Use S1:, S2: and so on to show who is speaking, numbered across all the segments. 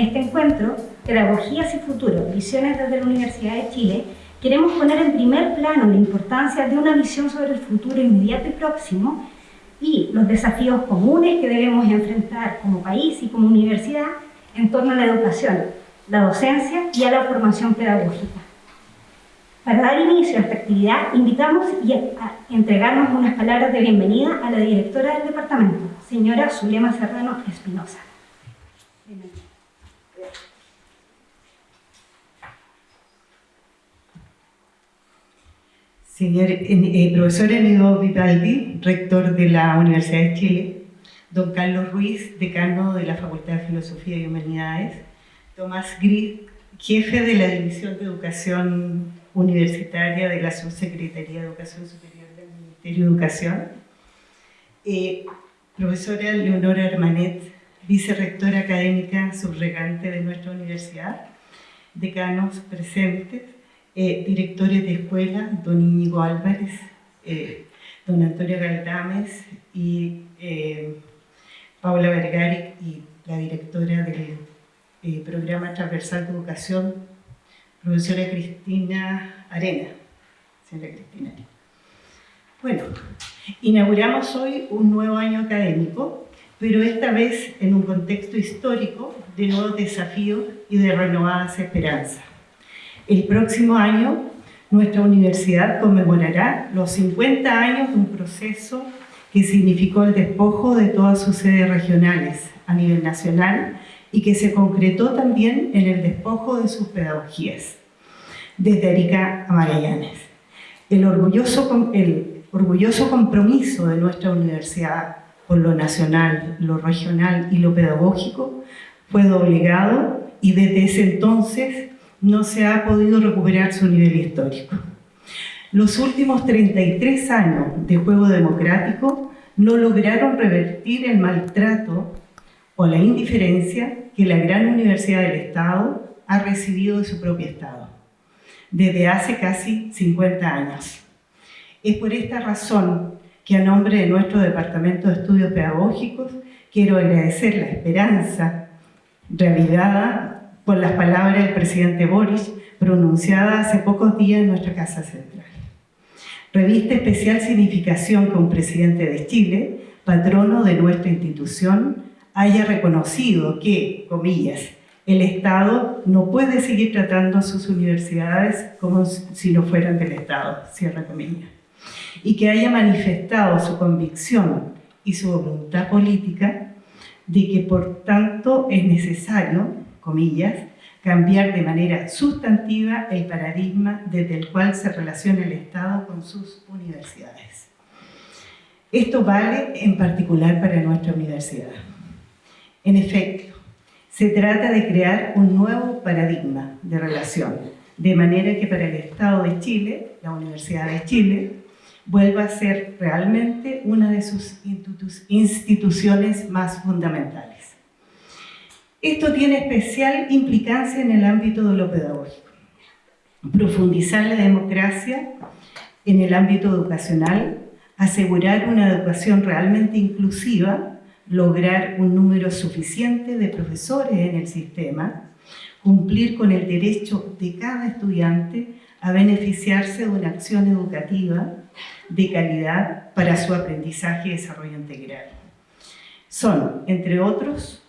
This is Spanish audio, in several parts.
S1: este encuentro, Pedagogías y Futuro, Visiones desde la Universidad de Chile, queremos poner en primer plano la importancia de una visión sobre el futuro inmediato y próximo y los desafíos comunes que debemos enfrentar como país y como universidad en torno a la educación, la docencia y a la formación pedagógica. Para dar inicio a esta actividad, invitamos a entregarnos unas palabras de bienvenida a la directora del departamento, señora Zulema Serrano Espinosa.
S2: Señor eh, profesor Enido Vivaldi, rector de la Universidad de Chile, don Carlos Ruiz, decano de la Facultad de Filosofía y Humanidades, Tomás Gris, jefe de la División de Educación Universitaria de la Subsecretaría de Educación Superior del Ministerio de Educación, eh, profesora Leonora Hermanet, vicerrectora académica subregante de nuestra universidad, decanos presentes, eh, directores de escuela, don Íñigo Álvarez, eh, don Antonio Galdames y eh, Paula Vergari y la directora del programa transversal de educación, profesora Cristina Arena. Señora Cristina Arena. Bueno, inauguramos hoy un nuevo año académico, pero esta vez en un contexto histórico de nuevos desafíos y de renovadas esperanzas. El próximo año, nuestra universidad conmemorará los 50 años de un proceso que significó el despojo de todas sus sedes regionales a nivel nacional y que se concretó también en el despojo de sus pedagogías, desde Arica a Magallanes. El orgulloso, el orgulloso compromiso de nuestra universidad con lo nacional, lo regional y lo pedagógico fue doblegado y desde ese entonces no se ha podido recuperar su nivel histórico. Los últimos 33 años de juego democrático no lograron revertir el maltrato o la indiferencia que la gran universidad del Estado ha recibido de su propio Estado, desde hace casi 50 años. Es por esta razón que a nombre de nuestro Departamento de Estudios Pedagógicos quiero agradecer la esperanza revivada con las palabras del presidente Boris pronunciadas hace pocos días en nuestra Casa Central. Reviste especial significación que un presidente de Chile, patrono de nuestra institución, haya reconocido que, comillas, el Estado no puede seguir tratando a sus universidades como si no fueran del Estado, cierra comillas, y que haya manifestado su convicción y su voluntad política de que por tanto es necesario comillas, cambiar de manera sustantiva el paradigma desde el cual se relaciona el Estado con sus universidades. Esto vale en particular para nuestra universidad. En efecto, se trata de crear un nuevo paradigma de relación, de manera que para el Estado de Chile, la Universidad de Chile, vuelva a ser realmente una de sus instituciones más fundamentales. Esto tiene especial implicancia en el ámbito de lo pedagógico. Profundizar la democracia en el ámbito educacional, asegurar una educación realmente inclusiva, lograr un número suficiente de profesores en el sistema, cumplir con el derecho de cada estudiante a beneficiarse de una acción educativa de calidad para su aprendizaje y desarrollo integral. Son, entre otros,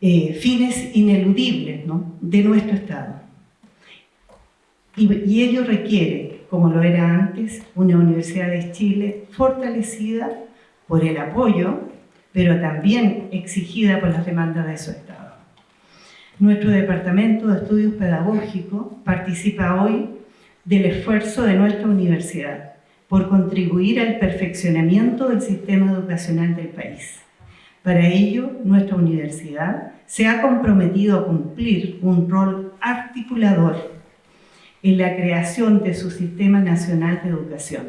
S2: eh, fines ineludibles de nuestro Estado. Y, y, ello requiere, como lo era antes, una Universidad de Chile fortalecida por el apoyo, pero también exigida por las demandas de su Estado. Nuestro Departamento de Estudios Pedagógicos participa hoy del esfuerzo de nuestra universidad por contribuir al perfeccionamiento del sistema educacional del país para ello, nuestra universidad se ha comprometido a cumplir un rol articulador en la creación de su Sistema Nacional de Educación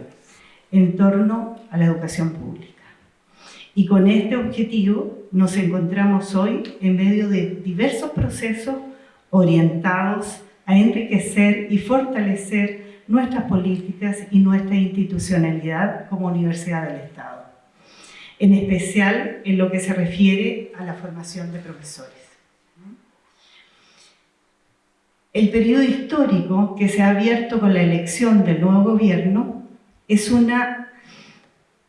S2: en torno a la educación pública. Y con este objetivo nos encontramos hoy en medio de diversos procesos orientados a enriquecer y fortalecer nuestras políticas y nuestra institucionalidad como Universidad del Estado. En especial en lo que se refiere a la formación de profesores. El periodo histórico que se ha abierto con la elección del nuevo gobierno es, una,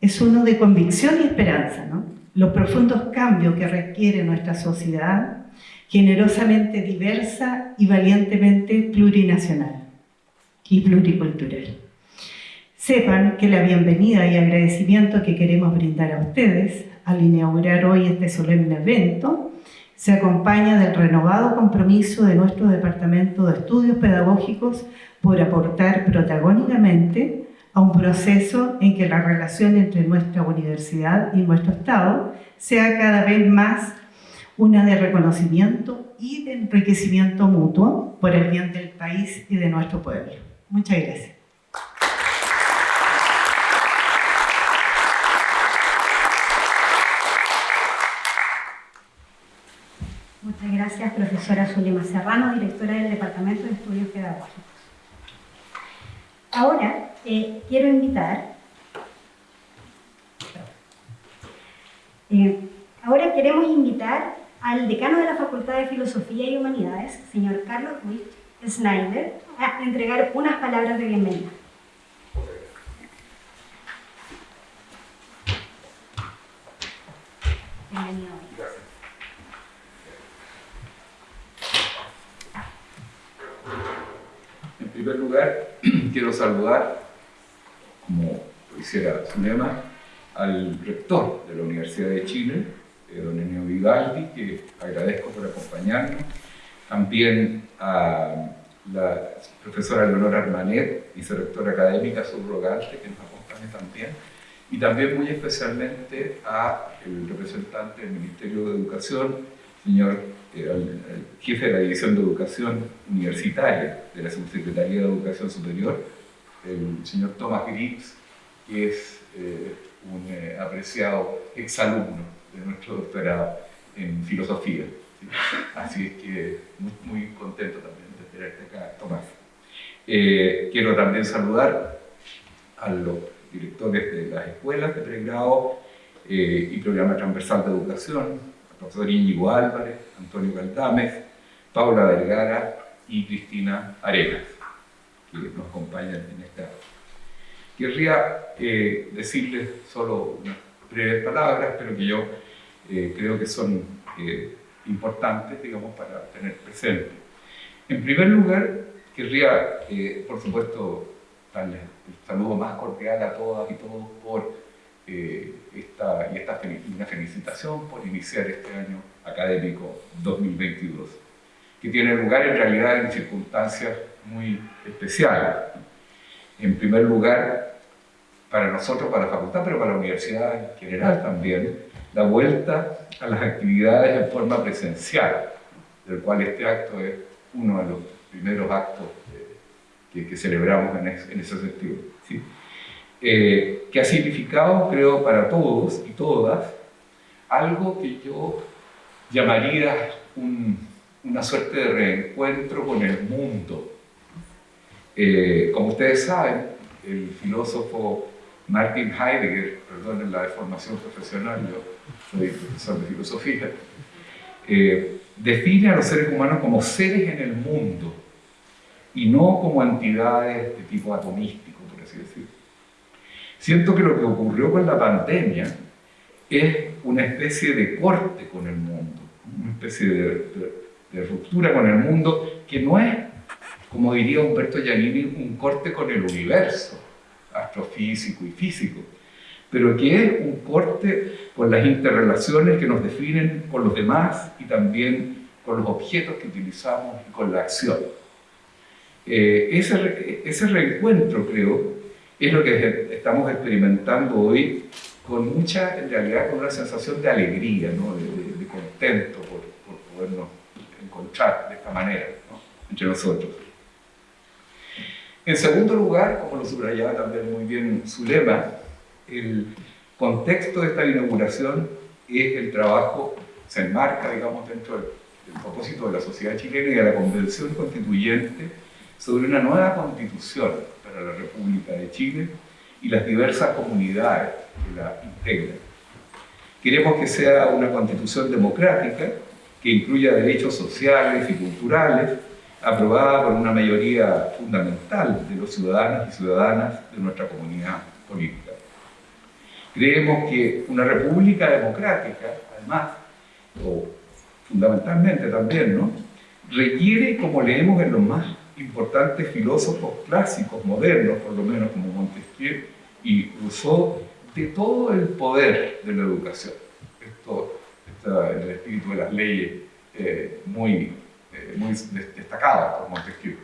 S2: es uno de convicción y esperanza. ¿no? Los profundos cambios que requiere nuestra sociedad, generosamente diversa y valientemente plurinacional y pluricultural. Sepan que la bienvenida y agradecimiento que queremos brindar a ustedes al inaugurar hoy este solemne evento se acompaña del renovado compromiso de nuestro Departamento de Estudios Pedagógicos por aportar protagónicamente a un proceso en que la relación entre nuestra universidad y nuestro Estado sea cada vez más una de reconocimiento y de enriquecimiento mutuo por el bien del país y de nuestro pueblo. Muchas gracias.
S1: Muchas gracias, profesora Zulema Serrano, directora del Departamento de Estudios Pedagógicos. Ahora eh, quiero invitar, eh, ahora queremos invitar al decano de la Facultad de Filosofía y Humanidades, señor Carlos Ruiz Snyder, a entregar unas palabras de bienvenida. Bienvenido.
S3: Primer lugar, quiero saludar, como lo hiciera Zulema, al rector de la Universidad de Chile, eh, don Enio Vivaldi, que agradezco por acompañarnos. También a la profesora Leonora Armanet, vicerectora académica subrogante, que nos acompaña también. Y también muy especialmente a el representante del Ministerio de Educación, señor jefe de la División de Educación Universitaria de la Subsecretaría de Educación Superior, el señor Thomas Grips, que es eh, un eh, apreciado exalumno de nuestro doctorado en filosofía. Así es que muy, contento también de tenerte acá, Tomás. Eh, quiero también saludar a los directores de las escuelas de pregrado y programa transversal de educación, profesor Íñigo Álvarez, Antonio Caldames, Paula Vergara y Cristina Arenas, que nos acompañan en esta. Querría eh, decirles solo unas breves palabras, pero que yo eh, creo que son eh, importantes, digamos, para tener presente. En primer lugar, querría, por supuesto, darles el saludo más cordial a todas y todos por eh, esta, y esta una felicitación por iniciar este año académico 2022, que tiene lugar en realidad en circunstancias muy especiales. En primer lugar, para nosotros, para la facultad, pero para la universidad en general también, la vuelta a las actividades en forma presencial, del cual este acto es uno de los primeros actos que, que, celebramos en, ese, en ese sentido. ¿sí? Eh, que ha significado, creo, para todos y todas, algo que yo llamaría una suerte de reencuentro con el mundo. Eh, como ustedes saben, el filósofo Martin Heidegger, perdón la deformación profesional, yo soy profesor de filosofía, eh, define a los seres humanos como seres en el mundo y no como entidades de tipo atomístico, por así decirlo. Siento que lo que ocurrió con la pandemia es una especie de corte con el mundo, una especie de, ruptura con el mundo que no es, como diría Humberto Giannini, un corte con el universo astrofísico y físico, pero que es un corte con las interrelaciones que nos definen con los demás y también con los objetos que utilizamos y con la acción. Eh, ese, ese reencuentro, creo, es lo que estamos experimentando hoy con mucha, en realidad, con una sensación de alegría, de, contento por, podernos encontrar de esta manera entre nosotros. En segundo lugar, como lo subrayaba también muy bien Zulema, el contexto de esta inauguración es el trabajo, se enmarca, digamos, dentro del propósito de la sociedad chilena y de la convención constituyente sobre una nueva constitución para la República de Chile y las diversas comunidades que la integran. Queremos que sea una constitución democrática que incluya derechos sociales y culturales, aprobada por una mayoría fundamental de los ciudadanos y ciudadanas de nuestra comunidad política. Creemos que una república democrática, además, o fundamentalmente también, ¿no? requiere, como leemos en los más importantes filósofos clásicos modernos, por lo menos como Montesquieu y Rousseau, de todo el poder de la educación. Esto está en el espíritu de las leyes eh, muy, eh, muy destacadas por Montesquieu.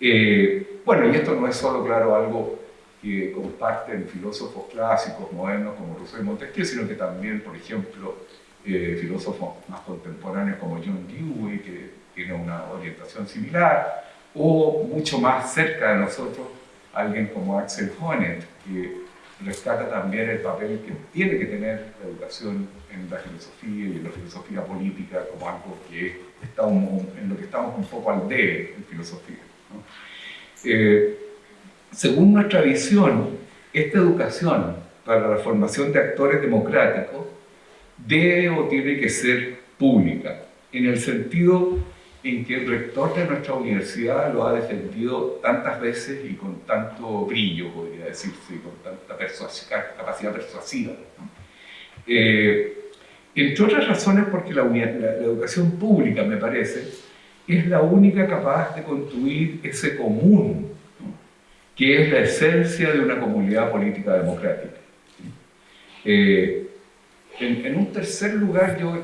S3: Eh, bueno, y esto no es solo, claro, algo que comparten filósofos clásicos modernos como Rousseau y Montesquieu, sino que también, por ejemplo, eh, filósofos más contemporáneos como John Dewey, que tiene una orientación similar, o mucho más cerca de nosotros, alguien como Axel Honneth, que rescata también el papel que tiene que tener la educación en la filosofía y en la filosofía política como algo que estamos, en lo que estamos un poco al debe en filosofía. Eh, según nuestra visión, esta educación para la formación de actores democráticos debe o tiene que ser pública, en el sentido en que el rector de nuestra universidad lo ha defendido tantas veces y con tanto brillo, podría decirse, y con tanta capacidad persuasiva. Eh, entre otras razones porque la, educación pública, me parece, es la única capaz de construir ese común, que es la esencia de una comunidad política democrática. Eh, en, un tercer lugar, yo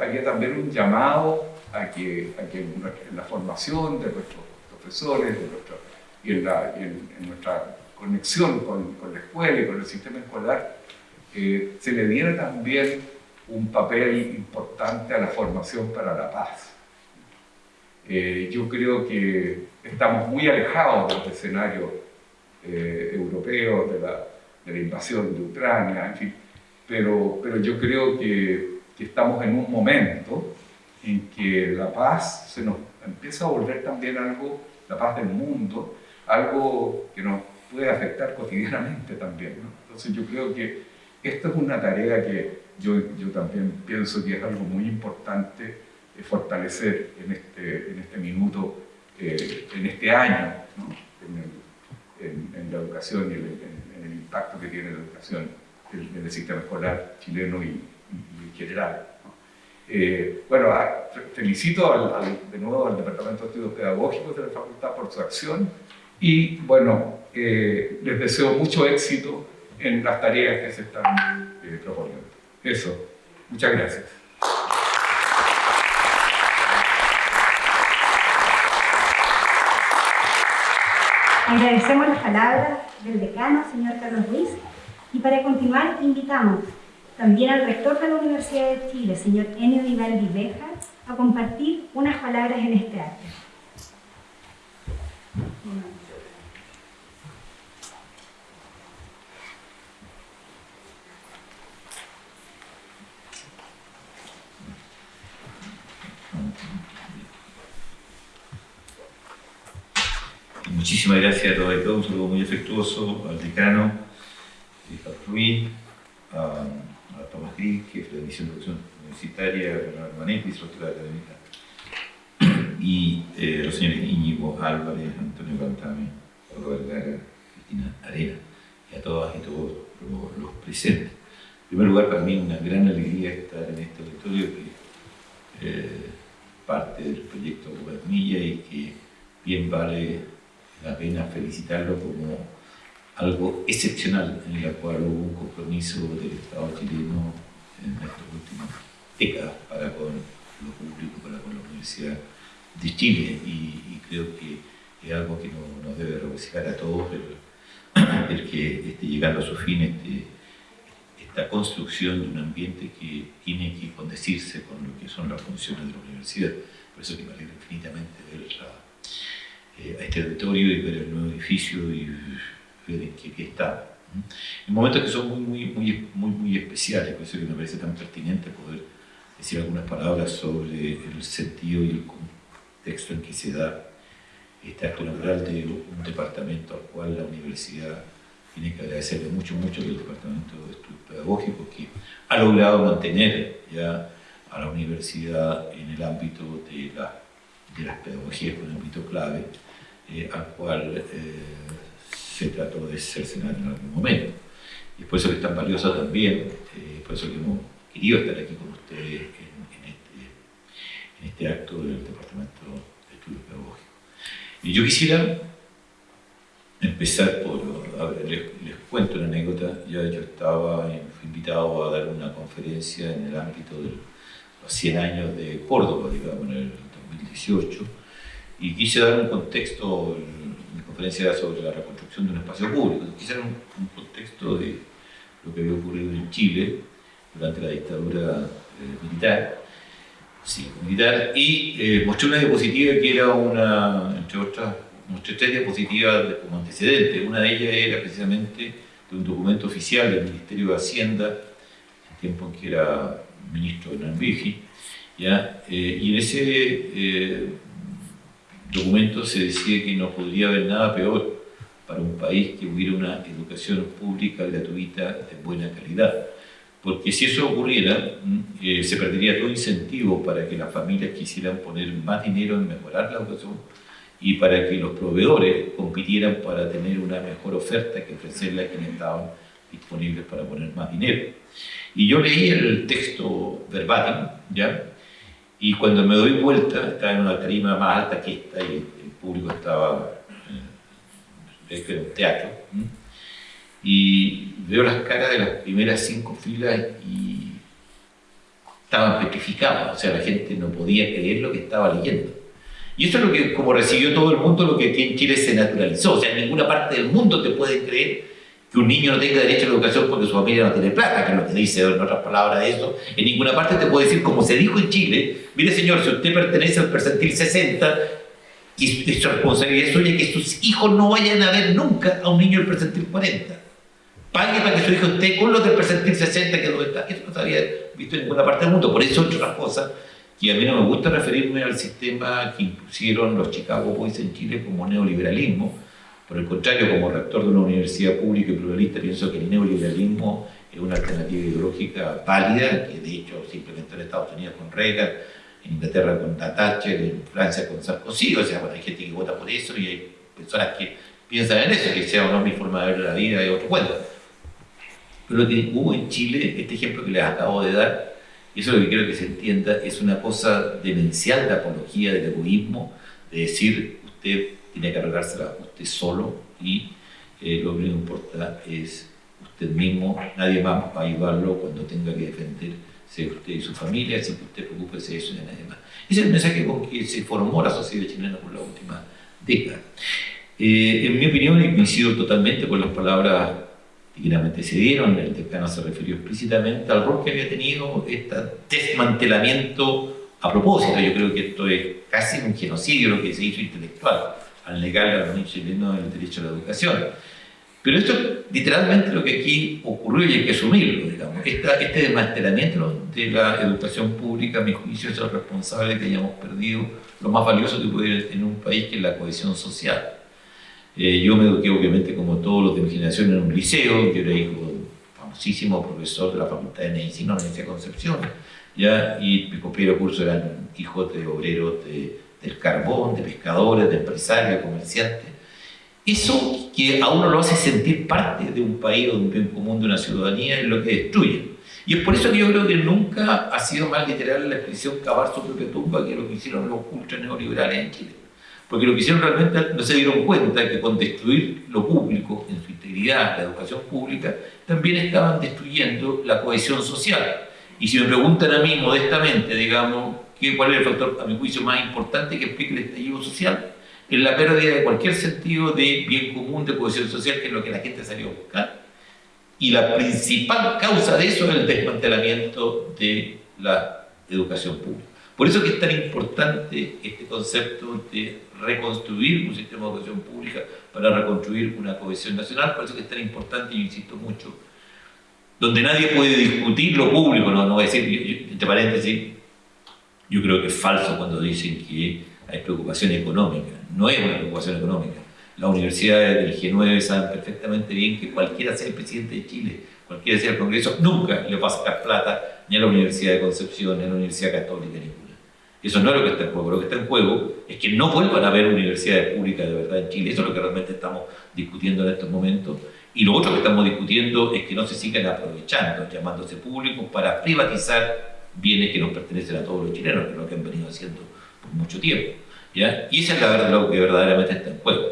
S3: haría también un llamado a que, en la formación de nuestros profesores y, en, nuestra conexión con, la escuela y con el sistema escolar, eh, se le diera también un papel importante a la formación para la paz. Eh, yo creo que estamos muy alejados del escenario eh, europeo, de la, de la invasión de Ucrania, en fin, pero, pero yo creo que, estamos en un momento en que la paz se nos empieza a volver también algo, la paz del mundo, algo que nos puede afectar cotidianamente también. Entonces yo creo que esta es una tarea que yo, yo también pienso que es algo muy importante eh, fortalecer en este, en este minuto, eh, en este año, en, la educación y en el impacto que tiene la educación en el sistema escolar chileno y, en general. Eh, bueno, ah, felicito de nuevo al Departamento de Estudios Pedagógicos de la Facultad por su acción y bueno, eh, les deseo mucho éxito en las tareas que se están eh, proponiendo. Eso, muchas gracias.
S1: Agradecemos las palabras del decano, señor Carlos Ruiz. Y para continuar, invitamos también al rector de la Universidad de Chile, señor Enio Vivaldi Beja, a compartir unas palabras en este acto.
S4: Muchísimas gracias a todos y todos, un saludo muy afectuoso al decano, Ruiz, a, a Tomás Gris, jefe de la División de Educación Universitaria, Bernardo Manetti, académica, y eh, los señores Íñigo Álvarez, Antonio Cantame, Pablo Vergara, Cristina Arena, y a todas y todos los, presentes. En primer lugar, para mí una gran alegría estar en este auditorio que eh, parte del proyecto Gobernilla y que bien vale la pena felicitarlo como algo excepcional en la cual hubo un compromiso del Estado chileno en estas últimas décadas para con lo público, para con la Universidad de Chile y, creo que es algo que nos, debe regocijar a todos el, que esté llegando a su fin este, esta construcción de un ambiente que tiene que condecirse con lo que son las funciones de la universidad. Por eso que me alegro infinitamente ver eh, a este auditorio y ver el nuevo edificio y que, que, está. En momentos que son muy, muy, muy, muy, especiales, por eso que me parece tan pertinente poder decir algunas palabras sobre el sentido y el contexto en que se da este acto de un departamento al cual la universidad tiene que agradecerle mucho, mucho al Departamento de Estudios Pedagógicos que ha logrado mantener ya a la universidad en el ámbito de, la, de las pedagogías, un ámbito clave, eh, al cual eh, se trató de cercenar en algún momento. Y es por eso que es tan valiosa también, eh, por eso que hemos querido estar aquí con ustedes en, este, en este acto del Departamento de Estudios Pedagógicos. Y yo quisiera empezar por, les, cuento una anécdota, ya yo estaba invitado a dar una conferencia en el ámbito de los 100 años de Córdoba, digamos, en el 2018, y quise dar un contexto, conferencia sobre la reconstrucción de un espacio público, quise dar un, contexto de lo que había ocurrido en Chile durante la dictadura eh, militar, sí, militar, y eh, mostré una diapositiva que era una, entre otras, mostré tres diapositivas como antecedente. Una de ellas era precisamente de un documento oficial del Ministerio de Hacienda, en tiempo en que era ministro de Nanvigi, ¿ya? Eh, y en ese eh, documento se decía que no podría haber nada peor para un país que hubiera una educación pública gratuita de buena calidad. Porque si eso ocurriera, mm, eh, se perdería todo incentivo para que las familias quisieran poner más dinero en mejorar la educación y para que los proveedores compitieran para tener una mejor oferta que ofrecerle a quienes estaban disponibles para poner más dinero. Y yo leí el texto verbatim, ¿ya? Y cuando me doy vuelta, estaba en una tarima más alta que esta y el público estaba, eh, en un teatro, y veo las caras de las primeras cinco filas y estaban petrificados, o sea, la gente no podía creer lo que estaba leyendo. Y eso es lo que, como recibió todo el mundo, lo que en Chile se naturalizó. O sea, en ninguna parte del mundo te pueden creer que un niño no tenga derecho a la educación porque su familia no tiene plata, que es lo que dice en otras palabras eso. En ninguna parte te puede decir, como se dijo en Chile, mire señor, si usted pertenece al percentil 60, y es responsabilidad suya que sus hijos no vayan a ver nunca a un niño del percentil 40. Pague para que su hijo esté con los del percentil 60 que no está. Eso no se había visto en ninguna parte del mundo. Por eso, entre otras cosas, y a mí no me gusta referirme al sistema que impusieron los Chicago Boys en Chile como neoliberalismo. Por el contrario, como rector de una universidad pública y pluralista, pienso que el neoliberalismo es una alternativa ideológica válida, que de hecho se implementó en Estados Unidos con Reagan, en Inglaterra con Thatcher, en Francia con Sarkozy. O sea, bueno, hay gente que vota por eso y hay personas que piensan en eso, que sea o no mi forma de ver la vida es otro cuento. Pero lo que hubo en Chile, este ejemplo que les acabo de dar, y eso es lo que quiero que se entienda, es una cosa demencial de apología del egoísmo, de decir, usted tiene que arreglársela usted solo y eh, lo único que importa es usted mismo, nadie más va a ayudarlo cuando tenga que defenderse usted y su familia, así que usted preocupe de eso y de nadie más. Ese es el mensaje con que se formó la sociedad chilena por la última década. Eh, en mi opinión, y coincido totalmente con las palabras dignamente se dieron, el decano se refirió explícitamente al rol que había tenido este desmantelamiento a propósito. Yo creo que esto es casi un genocidio lo que se hizo intelectual al negarle a los niños chilenos el derecho a la educación. Pero esto es literalmente lo que aquí ocurrió y hay que asumirlo, digamos. este desmantelamiento de la educación pública, a mi juicio, es el responsable de que hayamos perdido lo más valioso que puede en un país, que es la cohesión social. Eh, yo me eduqué, obviamente, como todos los de mi generación, en un liceo. Yo era hijo de un famosísimo profesor de la Facultad de Medicina de la Universidad de Concepción. ¿ya? Y mi compañero curso eran hijos de obreros del carbón, de pescadores, de empresarios, de comerciantes. Eso que a uno lo hace sentir parte de un país o de un bien común, de una ciudadanía, es lo que destruye. Y es por eso que yo creo que nunca ha sido más literal la expresión cavar su propia tumba que lo que hicieron los ultra neoliberales en Chile. Porque lo que hicieron realmente no se dieron cuenta que con destruir lo público en su integridad, la educación pública, también estaban destruyendo la cohesión social. Y si me preguntan a mí modestamente, digamos, ¿cuál es el factor, a mi juicio, más importante que explique el estallido social? Es la pérdida de cualquier sentido de bien común, de cohesión social, que es lo que la gente salió a buscar. Y la principal causa de eso es el desmantelamiento de la educación pública. Por eso que es tan importante este concepto de reconstruir un sistema de educación pública para reconstruir una cohesión nacional, por eso que es tan importante, y insisto mucho, donde nadie puede discutir lo público, no, no voy a decir, entre paréntesis, yo creo que es falso cuando dicen que hay preocupación económica, no es una preocupación económica, Las universidades del G9 saben perfectamente bien que cualquiera sea el presidente de Chile, cualquiera sea el Congreso, nunca le va a sacar plata ni a la Universidad de Concepción, ni a la Universidad Católica, ninguna. Eso no es lo que está en juego. Lo que está en juego es que no vuelvan a haber universidades públicas de verdad en Chile. Eso es lo que realmente estamos discutiendo en estos momentos. Y lo otro que estamos discutiendo es que no se sigan aprovechando, llamándose públicos para privatizar bienes que nos pertenecen a todos los chilenos, que es lo que han venido haciendo por mucho tiempo. ¿ya? Y eso es la verdad, lo que verdaderamente está en juego.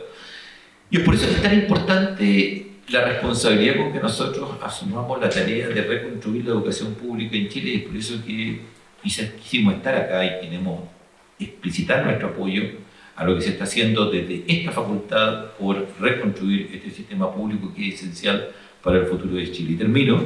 S4: Y es por eso que es tan importante la responsabilidad con que nosotros asumamos la tarea de reconstruir la educación pública en Chile y es por eso que quisimos estar acá y queremos explicitar nuestro apoyo a lo que se está haciendo desde esta facultad por reconstruir este sistema público que es esencial para el futuro de Chile. Y termino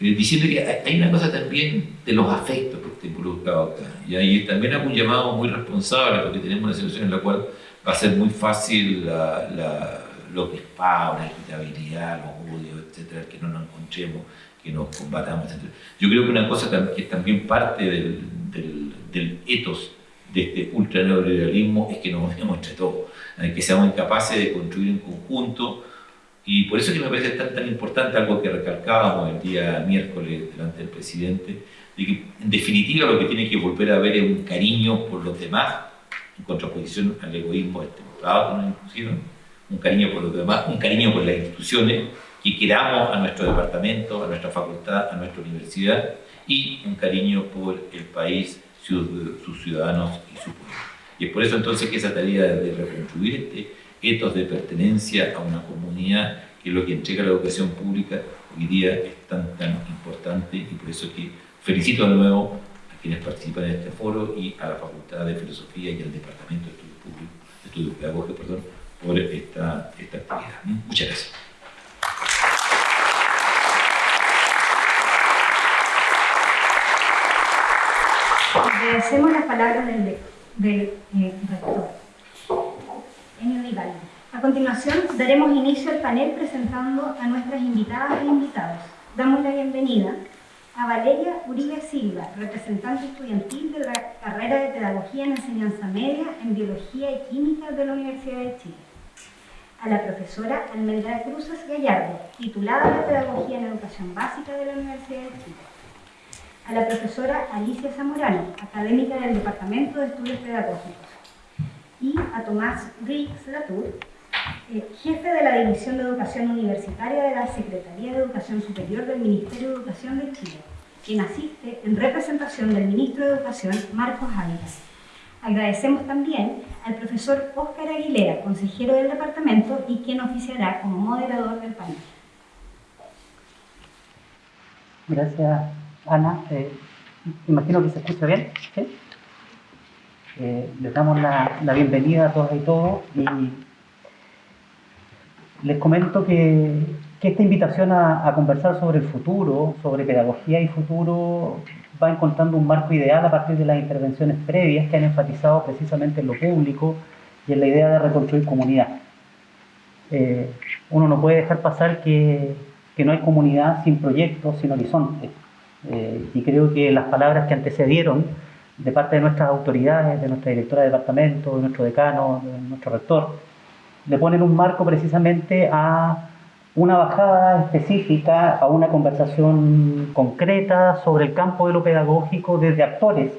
S4: eh, diciendo que hay una cosa también de los afectos que está involucrado acá. Y ahí también hago un llamado muy responsable porque tenemos una situación en la cual va a ser muy fácil la, la, los disparos, la irritabilidad, los odios, etcétera, que no nos encontremos, que nos combatamos, etc. Yo creo que una cosa que es también parte del, del, del etos de este ultra neoliberalismo es que nos unimos entre todos, que seamos incapaces de construir en conjunto y por eso que me parece tan, tan importante algo que recalcábamos el día miércoles delante del presidente, de que en definitiva lo que tiene que volver a haber es un cariño por los demás, en contraposición al egoísmo estemplado que nos impusieron, un cariño por los demás, un cariño por las instituciones, que queramos a nuestro departamento, a nuestra facultad, a nuestra universidad, y un cariño por el país, sus ciudadanos y su pueblo. Y es por eso entonces que esa tarea de reconstruir este etos de pertenencia a una comunidad, que es lo que entrega la educación pública, hoy día es tan, tan importante y por eso que felicito de nuevo a quienes participan en este foro y a la Facultad de Filosofía y al Departamento de Estudios Públicos, Estudios Pedagógicos, perdón, por esta, esta actividad. Muchas gracias.
S1: Agradecemos las palabras del, del eh, rector. A continuación, daremos inicio al panel presentando a nuestras invitadas e invitados. Damos la bienvenida a Valeria Uribe Silva, representante estudiantil de la carrera de Pedagogía en Enseñanza Media en Biología y Química de la Universidad de Chile. A la profesora Almelda Cruzas Gallardo, titulada de Pedagogía en Educación Básica de la Universidad de Chile. A la profesora Alicia Zamorano, académica del Departamento de Estudios Pedagógicos y a Tomás Riggs Latour, eh, jefe de la División de Educación Universitaria de la Secretaría de Educación Superior del Ministerio de Educación de Chile, quien asiste en representación del Ministro de Educación, Marcos Ávila. Agradecemos también al profesor Óscar Aguilera, consejero del departamento y quien oficiará como moderador del panel.
S5: Gracias, Ana. Eh, imagino que se escucha bien. ¿Sí? Eh, les damos la, bienvenida a todas y todos y les comento que, esta invitación a, conversar sobre el futuro, sobre pedagogía y futuro, va encontrando un marco ideal a partir de las intervenciones previas que han enfatizado precisamente en lo público y en la idea de reconstruir comunidad. Eh, uno no puede dejar pasar que, no hay comunidad sin proyectos, sin horizonte. Eh, y creo que las palabras que antecedieron de parte de nuestras autoridades, de nuestra directora de departamento, de nuestro decano, de nuestro rector, le ponen un marco precisamente a una bajada específica, a una conversación concreta sobre el campo de lo pedagógico desde actores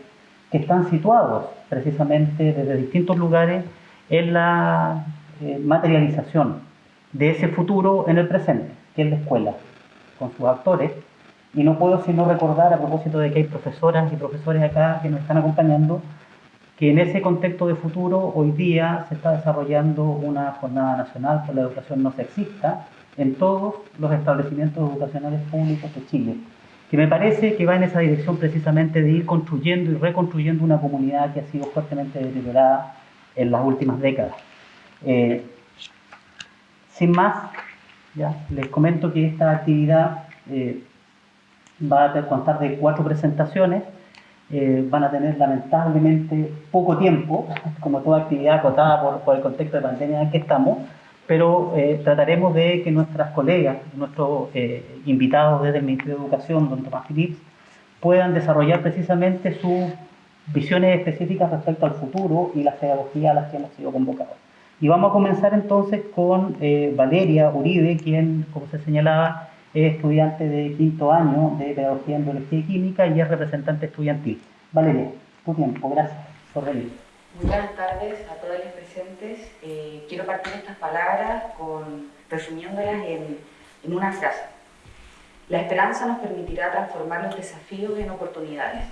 S5: que están situados precisamente desde distintos lugares en la eh, materialización de ese futuro en el presente, que es la escuela, con sus actores y no puedo sino recordar, a propósito de que hay profesoras y profesores acá que nos están acompañando, que en ese contexto de futuro hoy día se está desarrollando una jornada nacional por la educación no sexista en todos los establecimientos educacionales públicos de Chile, que me parece que va en esa dirección precisamente de ir construyendo y reconstruyendo una comunidad que ha sido fuertemente deteriorada en las últimas décadas. Eh, sin más, ya les comento que esta actividad eh, va a contar de cuatro presentaciones, eh, van a tener lamentablemente poco tiempo, como toda actividad acotada por, por el contexto de pandemia en que estamos, pero eh, trataremos de que nuestras colegas, nuestros eh, invitados desde el Ministerio de Educación, don Tomás Phillips, puedan desarrollar precisamente sus visiones específicas respecto al futuro y las pedagogías a las que hemos sido convocados. Y vamos a comenzar entonces con eh, Valeria Uribe, quien, como se señalaba, es estudiante de quinto año de Pedagogía en Biología y Química y es representante estudiantil. Valeria, tu tiempo, gracias por venir.
S6: Muy buenas tardes a todos los presentes. Eh, quiero partir estas palabras con, resumiéndolas en, en una frase. La esperanza nos permitirá transformar los desafíos en oportunidades.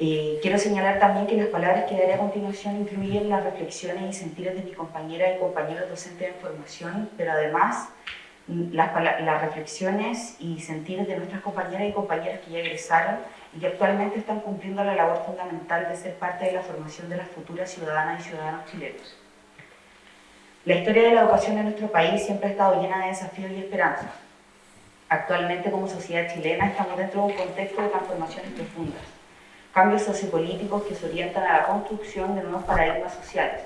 S6: Eh, quiero señalar también que las palabras que daré a continuación incluyen las reflexiones y sentires de mi compañera y compañeros docentes de formación, pero además las, las, reflexiones y sentires de nuestras compañeras y compañeros que ya egresaron y que actualmente están cumpliendo la labor fundamental de ser parte de la formación de las futuras ciudadanas y ciudadanos chilenos. La historia de la educación en nuestro país siempre ha estado llena de desafíos y esperanzas. Actualmente como sociedad chilena estamos dentro de un contexto de transformaciones profundas cambios sociopolíticos que se orientan a la construcción de nuevos paradigmas sociales,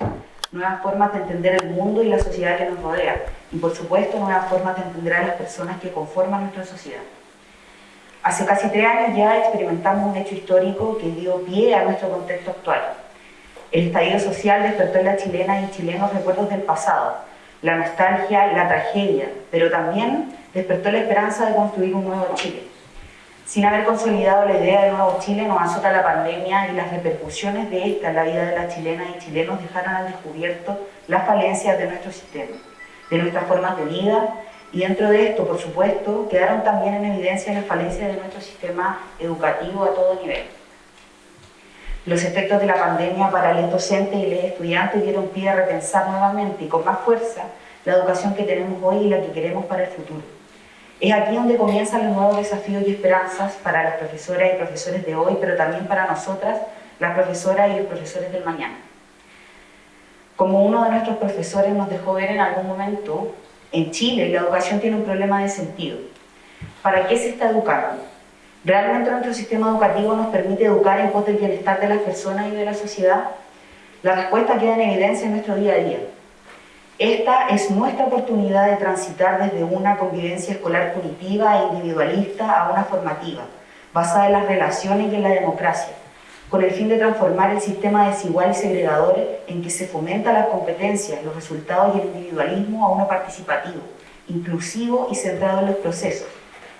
S6: nuevas formas de entender el mundo y la sociedad que nos rodea, y por supuesto nuevas formas de entender a las personas que conforman nuestra sociedad. Hace casi tres años ya experimentamos un hecho histórico que dio pie a nuestro contexto actual. El estallido social despertó en la chilena y chilenos recuerdos del pasado, la nostalgia y la tragedia, pero también despertó la esperanza de construir un nuevo Chile sin haber consolidado la idea de nuevo Chile, nos azota la pandemia y las repercusiones de esta en la vida de las chilenas y chilenos dejaron al descubierto las falencias de nuestro sistema, de nuestras formas de vida, y dentro de esto, por supuesto, quedaron también en evidencia las falencias de nuestro sistema educativo a todo nivel. Los efectos de la pandemia para los docentes y los estudiantes dieron pie a repensar nuevamente y con más fuerza la educación que tenemos hoy y la que queremos para el futuro. Es aquí donde comienzan los nuevos desafíos y esperanzas para las profesoras y profesores de hoy, pero también para nosotras, las profesoras y los profesores del mañana. Como uno de nuestros profesores nos dejó ver en algún momento, en Chile la educación tiene un problema de sentido. ¿Para qué se está educando? ¿Realmente nuestro sistema educativo nos permite educar en pos del bienestar de las personas y de la sociedad? La respuesta queda en evidencia en nuestro día a día. Esta es nuestra oportunidad de transitar desde una convivencia escolar punitiva e individualista a una formativa, basada en las relaciones y en la democracia, con el fin de transformar el sistema desigual y segregador en que se fomentan las competencias, los resultados y el individualismo a uno participativo, inclusivo y centrado en los procesos,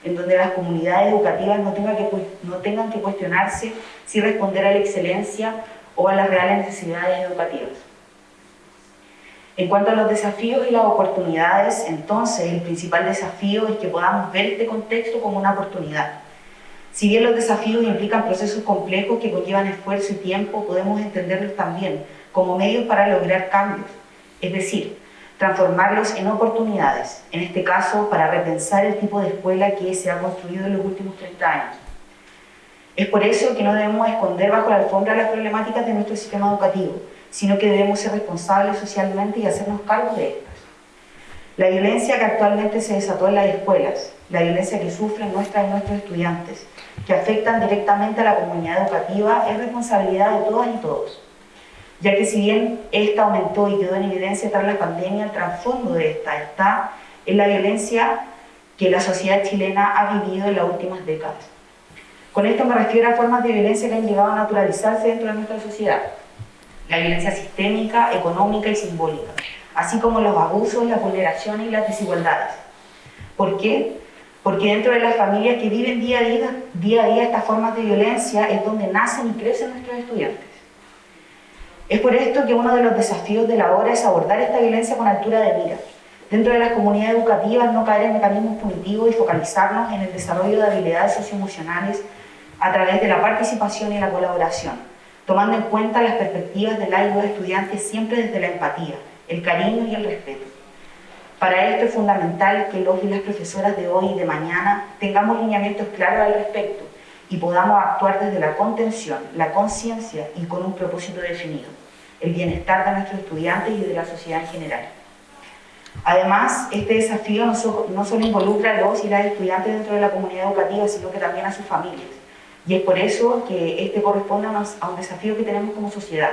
S6: en donde las comunidades educativas no tengan que, no tengan que cuestionarse si responder a la excelencia o a las reales necesidades educativas. En cuanto a los desafíos y las oportunidades, entonces el principal desafío es que podamos ver este contexto como una oportunidad. Si bien los desafíos implican procesos complejos que conllevan esfuerzo y tiempo, podemos entenderlos también como medios para lograr cambios, es decir, transformarlos en oportunidades, en este caso para repensar el tipo de escuela que se ha construido en los últimos 30 años. Es por eso que no debemos esconder bajo la alfombra las problemáticas de nuestro sistema educativo, sino que debemos ser responsables socialmente y hacernos cargo de estas. La violencia que actualmente se desató en las escuelas, la violencia que sufren nuestras y nuestros estudiantes, que afectan directamente a la comunidad educativa, es responsabilidad de todas y todos. Ya que si bien esta aumentó y quedó en evidencia tras la pandemia, el trasfondo de esta está en la violencia que la sociedad chilena ha vivido en las últimas décadas. Con esto me refiero a formas de violencia que han llegado a naturalizarse dentro de nuestra sociedad, la violencia sistémica, económica y simbólica, así como los abusos, las vulneraciones y las desigualdades. ¿Por qué? Porque dentro de las familias que viven día a día, día a día estas formas de violencia es donde nacen y crecen nuestros estudiantes. Es por esto que uno de los desafíos de la hora es abordar esta violencia con altura de mira. Dentro de las comunidades educativas no caer en mecanismos punitivos y focalizarnos en el desarrollo de habilidades socioemocionales a través de la participación y la colaboración tomando en cuenta las perspectivas de la y los estudiantes siempre desde la empatía, el cariño y el respeto. Para esto es fundamental que los y las profesoras de hoy y de mañana tengamos lineamientos claros al respecto y podamos actuar desde la contención, la conciencia y con un propósito definido, el bienestar de nuestros estudiantes y de la sociedad en general. Además, este desafío no, solo involucra a los y las estudiantes dentro de la comunidad educativa, sino que también a sus familias y es por eso que este corresponde a un desafío que tenemos como sociedad.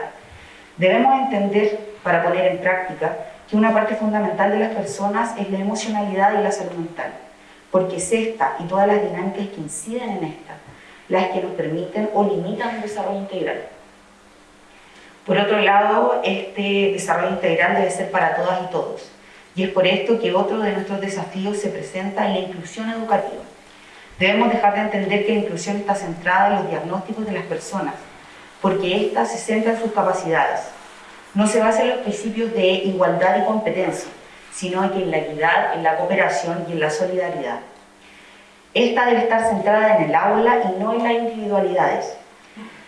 S6: Debemos entender, para poner en práctica, que una parte fundamental de las personas es la emocionalidad y la salud mental, porque es esta y todas las dinámicas que inciden en esta las que nos permiten o limitan el desarrollo integral. Por otro lado, este desarrollo integral debe ser para todas y todos. Y es por esto que otro de nuestros desafíos se presenta en la inclusión educativa. Debemos dejar de entender que la inclusión está centrada en los diagnósticos de las personas, porque ésta se centra en sus capacidades. No se basa en los principios de igualdad y competencia, sino en la equidad, en la cooperación y en la solidaridad. Esta debe estar centrada en el aula y no en las individualidades.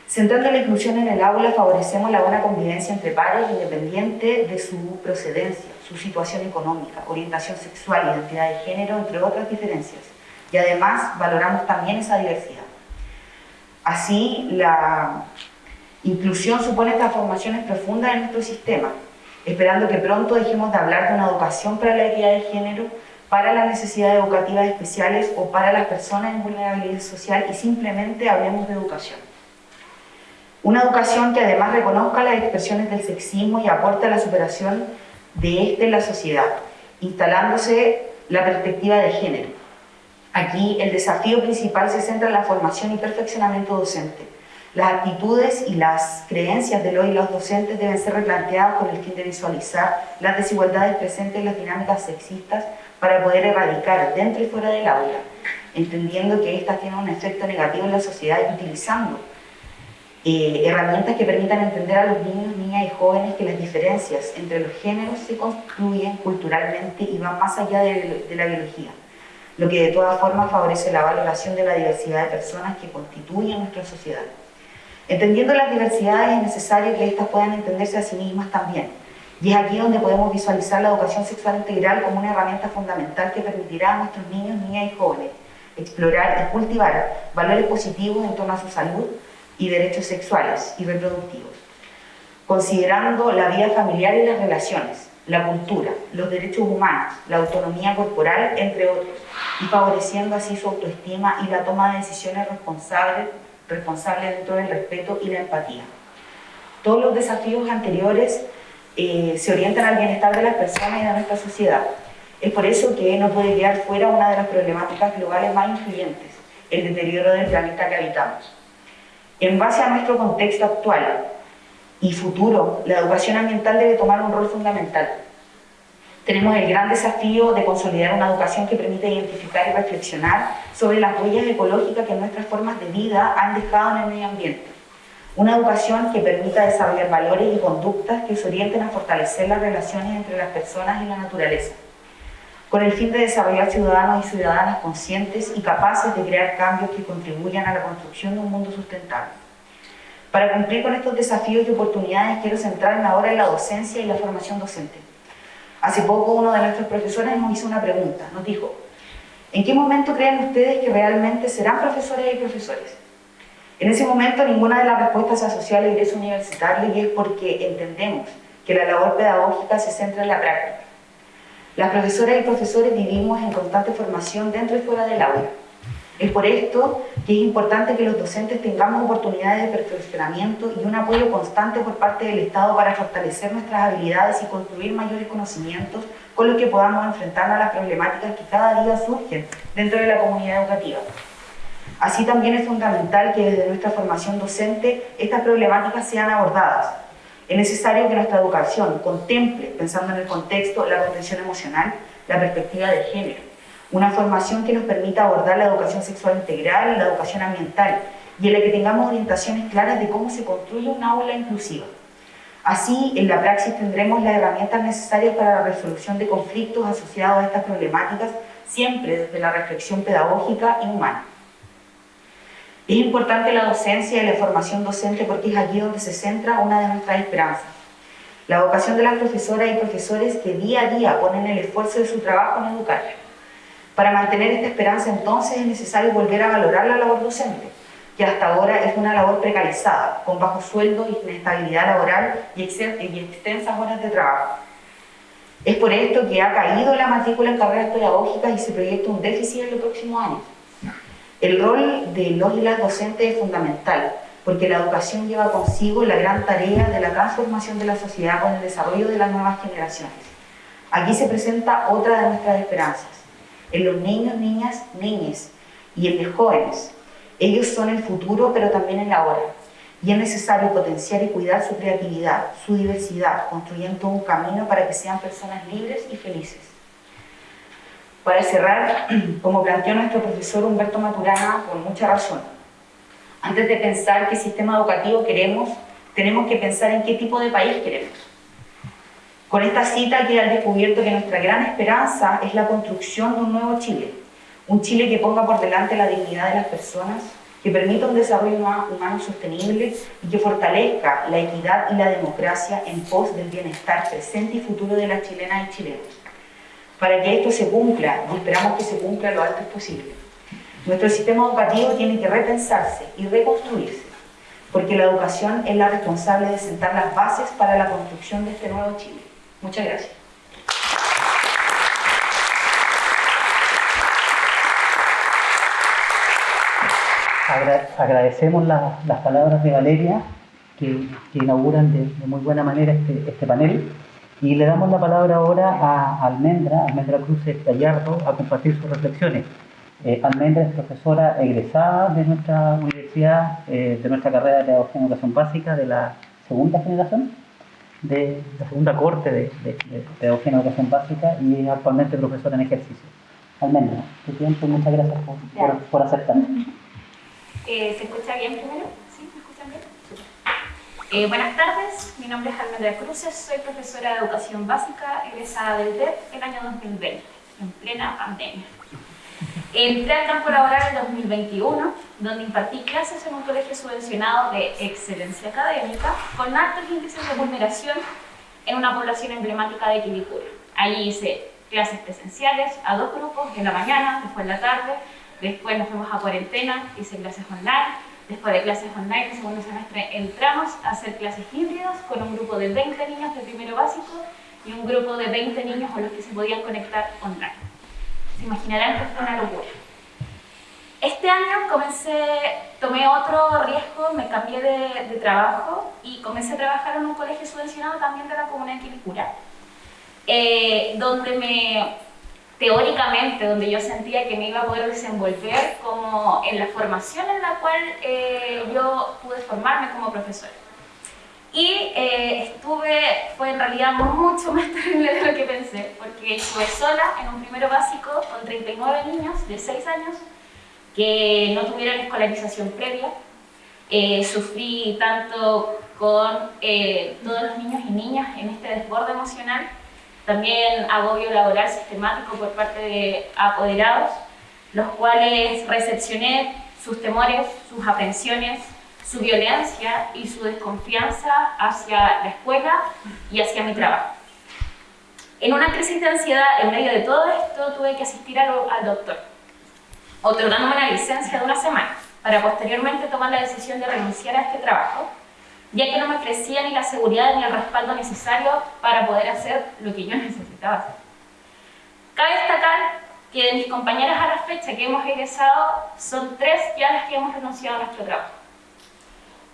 S6: Centrando la inclusión en el aula, favorecemos la buena convivencia entre pares independiente de su procedencia, su situación económica, orientación sexual, identidad de género, entre otras diferencias. Y además valoramos también esa diversidad. Así, la inclusión supone transformaciones profundas en nuestro sistema, esperando que pronto dejemos de hablar de una educación para la equidad de género, para las necesidades educativas especiales o para las personas en vulnerabilidad social y simplemente hablemos de educación. Una educación que además reconozca las expresiones del sexismo y aporte a la superación de este en la sociedad, instalándose la perspectiva de género. Aquí el desafío principal se centra en la formación y perfeccionamiento docente, las actitudes y las creencias de los y los docentes deben ser replanteadas con el fin de visualizar las desigualdades presentes en las dinámicas sexistas para poder erradicar dentro y fuera del aula, entendiendo que éstas tienen un efecto negativo en la sociedad y utilizando eh, herramientas que permitan entender a los niños, niñas y jóvenes que las diferencias entre los géneros se construyen culturalmente y van más allá de la biología, lo que de todas formas favorece la valoración de la diversidad de personas que constituyen nuestra sociedad. Entendiendo las diversidades es necesario que éstas puedan entenderse a sí mismas también. Y es aquí donde podemos visualizar la educación sexual integral como una herramienta fundamental que permitirá a nuestros niños, niñas y jóvenes explorar y cultivar valores positivos en torno a su salud y derechos sexuales y reproductivos, considerando la vida familiar y las relaciones, la cultura, los derechos humanos, la autonomía corporal, entre otros, y favoreciendo así su autoestima y la toma de decisiones responsables responsable dentro del respeto y la empatía. Todos los desafíos anteriores eh, se orientan al bienestar de las personas y de nuestra sociedad. Es por eso que no puede quedar fuera una de las problemáticas globales más influyentes, el deterioro del planeta que habitamos. En base a nuestro contexto actual y futuro, la educación ambiental debe tomar un rol fundamental tenemos el gran desafío de consolidar una educación que permita identificar y reflexionar sobre las huellas ecológicas que nuestras formas de vida han dejado en el medio ambiente. Una educación que permita desarrollar valores y conductas que se orienten a fortalecer las relaciones entre las personas y la naturaleza, con el fin de desarrollar ciudadanos y ciudadanas conscientes y capaces de crear cambios que contribuyan a la construcción de un mundo sustentable. Para cumplir con estos desafíos y oportunidades quiero centrarme ahora en la docencia y la formación docente. Hace poco uno de nuestros profesores nos hizo una pregunta, nos dijo, ¿en qué momento creen ustedes que realmente serán profesores y profesores? En ese momento ninguna de las respuestas se asoció al ingreso y es porque entendemos que la labor pedagógica se centra en la práctica. Las profesoras y profesores vivimos en constante formación dentro y fuera del aula. Es por esto que es importante que los docentes tengamos oportunidades de perfeccionamiento y un apoyo constante por parte del Estado para fortalecer nuestras habilidades y construir mayores conocimientos con los que podamos enfrentarnos a las problemáticas que cada día surgen dentro de la comunidad educativa. Así también es fundamental que desde nuestra formación docente estas problemáticas sean abordadas. Es necesario que nuestra educación contemple, pensando en el contexto, la contención emocional, la perspectiva de género, una formación que nos permita abordar la educación sexual integral, la educación ambiental y en la que tengamos orientaciones claras de cómo se construye una aula inclusiva. Así, en la praxis tendremos las herramientas necesarias para la resolución de conflictos asociados a estas problemáticas, siempre desde la reflexión pedagógica y humana. Es importante la docencia y la formación docente porque es aquí donde se centra una de nuestras esperanzas. La vocación de las profesoras y profesores que día a día ponen el esfuerzo de su trabajo en educar para mantener esta esperanza entonces es necesario volver a valorar la labor docente, que hasta ahora es una labor precarizada, con bajo sueldo, inestabilidad laboral y extensas horas de trabajo. Es por esto que ha caído la matrícula en carreras pedagógicas y se proyecta un déficit en los próximos años. El rol de los y las docentes es fundamental, porque la educación lleva consigo la gran tarea de la transformación de la sociedad con el desarrollo de las nuevas generaciones. Aquí se presenta otra de nuestras esperanzas, en los niños, niñas, niñas y en los jóvenes. Ellos son el futuro, pero también el ahora. y es necesario potenciar y cuidar su creatividad, su diversidad, construyendo un camino para que sean personas libres y felices. Para cerrar, como planteó nuestro profesor Humberto Maturana, con mucha razón, antes de pensar qué sistema educativo queremos, tenemos que pensar en qué tipo de país queremos. Con esta cita queda descubierto que nuestra gran esperanza es la construcción de un nuevo Chile, un Chile que ponga por delante la dignidad de las personas, que permita un desarrollo humano sostenible y que fortalezca la equidad y la democracia en pos del bienestar presente y futuro de las chilenas y chilenos. Para que esto se cumpla, y esperamos que se cumpla lo antes posible, nuestro sistema educativo tiene que repensarse y reconstruirse, porque la educación es la responsable de sentar las bases para la construcción de este nuevo Chile. Muchas gracias.
S5: agradecemos las palabras de Valeria, que, inauguran de, muy buena manera este, este, panel, y le damos la palabra ahora a Almendra, Almendra Cruz Gallardo, a compartir sus reflexiones. Eh, Almendra es profesora egresada de nuestra universidad, eh, de nuestra carrera de Pedagogía Educación Básica, de la segunda generación, de la segunda corte de, de, de Pedagogía en Educación Básica y actualmente profesora en ejercicio. Almendra, tu tiempo, muchas gracias por, por, por aceptar.
S7: Eh, ¿Se escucha bien primero? ¿Sí? ¿Me escuchan bien? Eh, buenas tardes, mi nombre es Almendra Cruces, soy profesora de Educación Básica egresada del DEP el año 2020, en plena pandemia. Entré al campo laboral en 2021, donde impartí clases en un colegio subvencionado de excelencia académica con altos índices de vulneración en una población emblemática de Quilicura. Allí hice clases presenciales a dos grupos, en la mañana, después en la tarde, Después nos fuimos a cuarentena, hice clases online. Después de clases online, el segundo semestre entramos a hacer clases híbridas con un grupo de 20 niños de primero básico y un grupo de 20 niños con los que se podían conectar online. Se imaginarán que fue una locura. Este año comencé, tomé otro riesgo, me cambié de, de, trabajo y comencé a trabajar en un colegio subvencionado también de la comunidad de Quilicura, eh, donde me teóricamente donde yo sentía que me iba a poder desenvolver como en la formación en la cual eh, yo pude formarme como profesora. Y eh, estuve, fue en realidad mucho más terrible de lo que pensé, porque estuve sola en un primero básico con 39 niños de 6 años que no tuvieron escolarización previa. Eh, sufrí tanto con todos los niños y niñas en este desborde emocional también agobio laboral sistemático por parte de apoderados, los cuales recepcioné sus temores, sus aprensiones, su violencia y su desconfianza hacia la escuela y hacia mi trabajo. En una crisis de ansiedad, en medio de todo esto, tuve que asistir al, doctor, otorgándome una licencia de una semana, para posteriormente tomar la decisión de renunciar a este trabajo ya que no me ofrecía ni la seguridad ni el respaldo necesario para poder hacer lo que yo necesitaba hacer. Cabe destacar que de mis compañeras a la fecha que hemos egresado, son tres ya las que hemos renunciado a nuestro trabajo.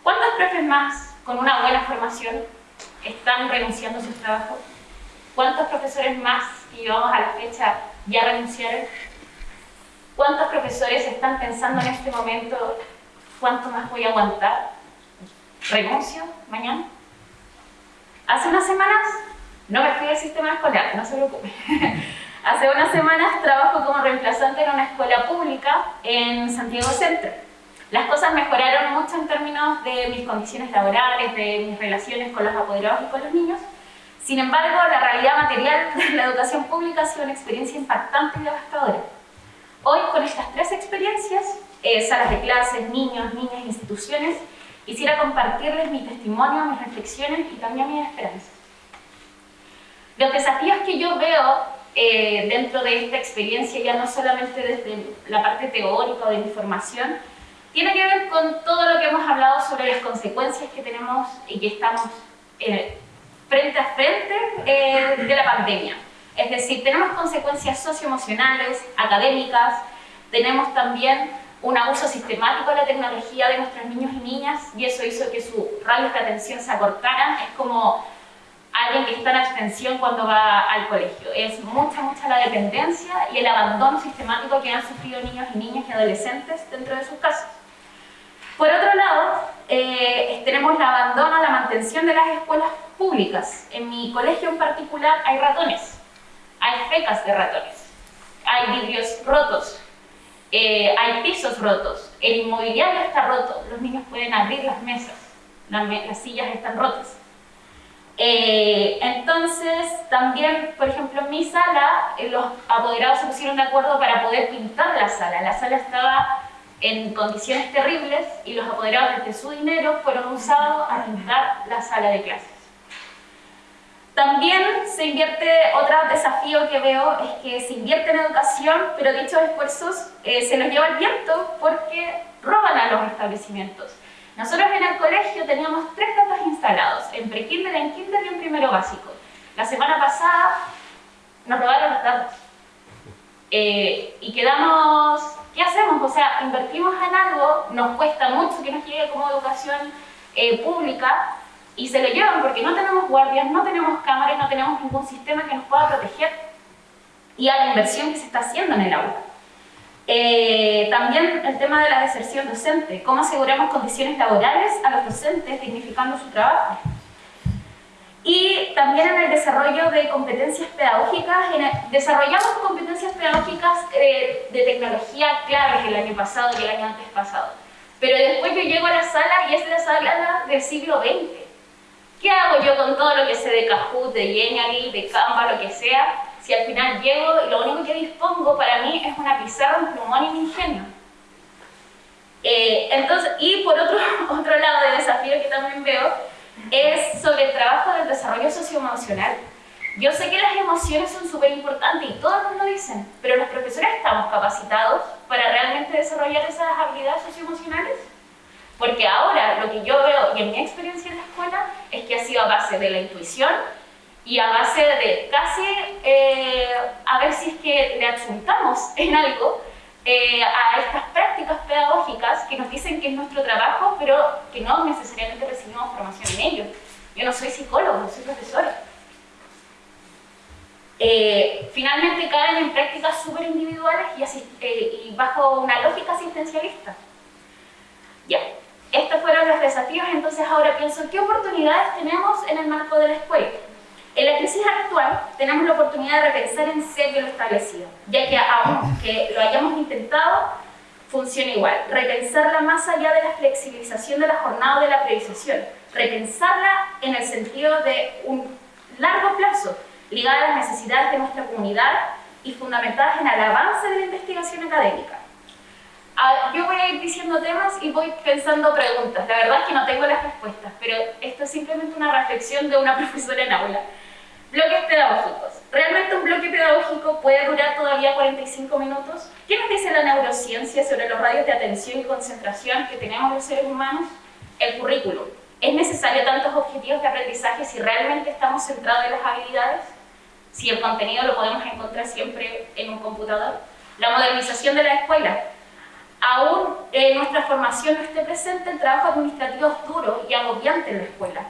S7: ¿Cuántos profes más con una buena formación están renunciando a sus trabajos? ¿Cuántos profesores más que llevamos a la fecha ya renunciaron? ¿Cuántos profesores están pensando en este momento cuánto más voy a aguantar? renuncio mañana. Hace unas semanas no me fui del sistema escolar, no se preocupe. Hace unas semanas trabajo como reemplazante en una escuela pública en Santiago Centro. Las cosas mejoraron mucho en términos de mis condiciones laborales, de mis relaciones con los apoderados y con los niños. Sin embargo, la realidad material de la educación pública ha sido una experiencia impactante y devastadora. Hoy, con estas tres experiencias, eh, salas de clases, niños, niñas, instituciones, Quisiera compartirles mi testimonio, mis reflexiones y también mis esperanzas. Los desafíos que yo veo eh, dentro de esta experiencia, ya no solamente desde la parte teórica de mi formación, tiene que ver con todo lo que hemos hablado sobre las consecuencias que tenemos y que estamos eh, frente a frente eh, de la pandemia. Es decir, tenemos consecuencias socioemocionales, académicas, tenemos también un abuso sistemático de la tecnología de nuestros niños y niñas y eso hizo que sus radios de atención se acortaran. Es como alguien que está en abstención cuando va al colegio. Es mucha, mucha la dependencia y el abandono sistemático que han sufrido niños y niñas y adolescentes dentro de sus casas. Por otro lado, eh, tenemos la abandono, la mantención de las escuelas públicas. En mi colegio en particular hay ratones, hay fecas de ratones, hay vidrios rotos, eh, hay pisos rotos, el inmobiliario está roto, los niños pueden abrir las mesas, las, sillas están rotas. Eh, entonces, también, por ejemplo, en mi sala, eh, los apoderados se pusieron de acuerdo para poder pintar la sala. La sala estaba en condiciones terribles y los apoderados desde su dinero fueron usados a pintar la sala de clases. También se invierte, otro desafío que veo es que se invierte en educación, pero dichos esfuerzos eh, se los lleva el viento porque roban a los establecimientos. Nosotros en el colegio teníamos tres datos instalados, en pre-kinder, en kinder y en primero básico. La semana pasada nos robaron los datos. Eh, y quedamos, ¿qué hacemos? O sea, invertimos en algo, nos cuesta mucho que nos llegue como educación eh, pública, y se lo llevan porque no tenemos guardias, no tenemos cámaras, no tenemos ningún sistema que nos pueda proteger y a la inversión que se está haciendo en el aula. Eh, también el tema de la deserción docente, cómo aseguramos condiciones laborales a los docentes dignificando su trabajo. Y también en el desarrollo de competencias pedagógicas, desarrollamos competencias pedagógicas eh, de tecnología claves el año pasado y el año antes pasado. Pero después yo llego a la sala y es la sala del siglo XX ¿Qué hago yo con todo lo que sé de Kahoot, de Genially, de Canva, lo que sea? Si al final llego y lo único que dispongo para mí es una pizarra, un plumón y mi ingenio. Eh, entonces, y por otro, otro lado de desafío que también veo es sobre el trabajo del desarrollo socioemocional. Yo sé que las emociones son súper importantes y todos nos lo dicen, pero los profesores estamos capacitados para realmente desarrollar esas habilidades socioemocionales. Porque ahora lo que yo veo y en mi experiencia en la escuela es que ha sido a base de la intuición y a base de casi eh, a ver si es que le adjuntamos en algo eh, a estas prácticas pedagógicas que nos dicen que es nuestro trabajo, pero que no necesariamente recibimos formación en ello. Yo no soy psicólogo, soy profesora. Eh, finalmente caen en prácticas súper individuales y, y bajo una lógica asistencialista. Ya, estos fueron los desafíos, entonces ahora pienso, ¿qué oportunidades tenemos en el marco de la escuela? En la crisis actual tenemos la oportunidad de repensar en serio lo establecido, ya que aún que lo hayamos intentado, funciona igual. Repensarla más allá de la flexibilización de la jornada o de la priorización. Repensarla en el sentido de un largo plazo, ligada a las necesidades de nuestra comunidad y fundamentadas en el avance de la investigación académica yo voy a ir diciendo temas y voy pensando preguntas. La verdad es que no tengo las respuestas, pero esto es simplemente una reflexión de una profesora en aula. Bloques pedagógicos. ¿Realmente un bloque pedagógico puede durar todavía 45 minutos? ¿Qué nos dice la neurociencia sobre los radios de atención y concentración que tenemos los seres humanos? El currículum. ¿Es necesario tantos objetivos de aprendizaje si realmente estamos centrados en las habilidades? Si el contenido lo podemos encontrar siempre en un computador. La modernización de la escuela aún en nuestra formación no esté presente, el trabajo administrativo es duro y agobiante en la escuela.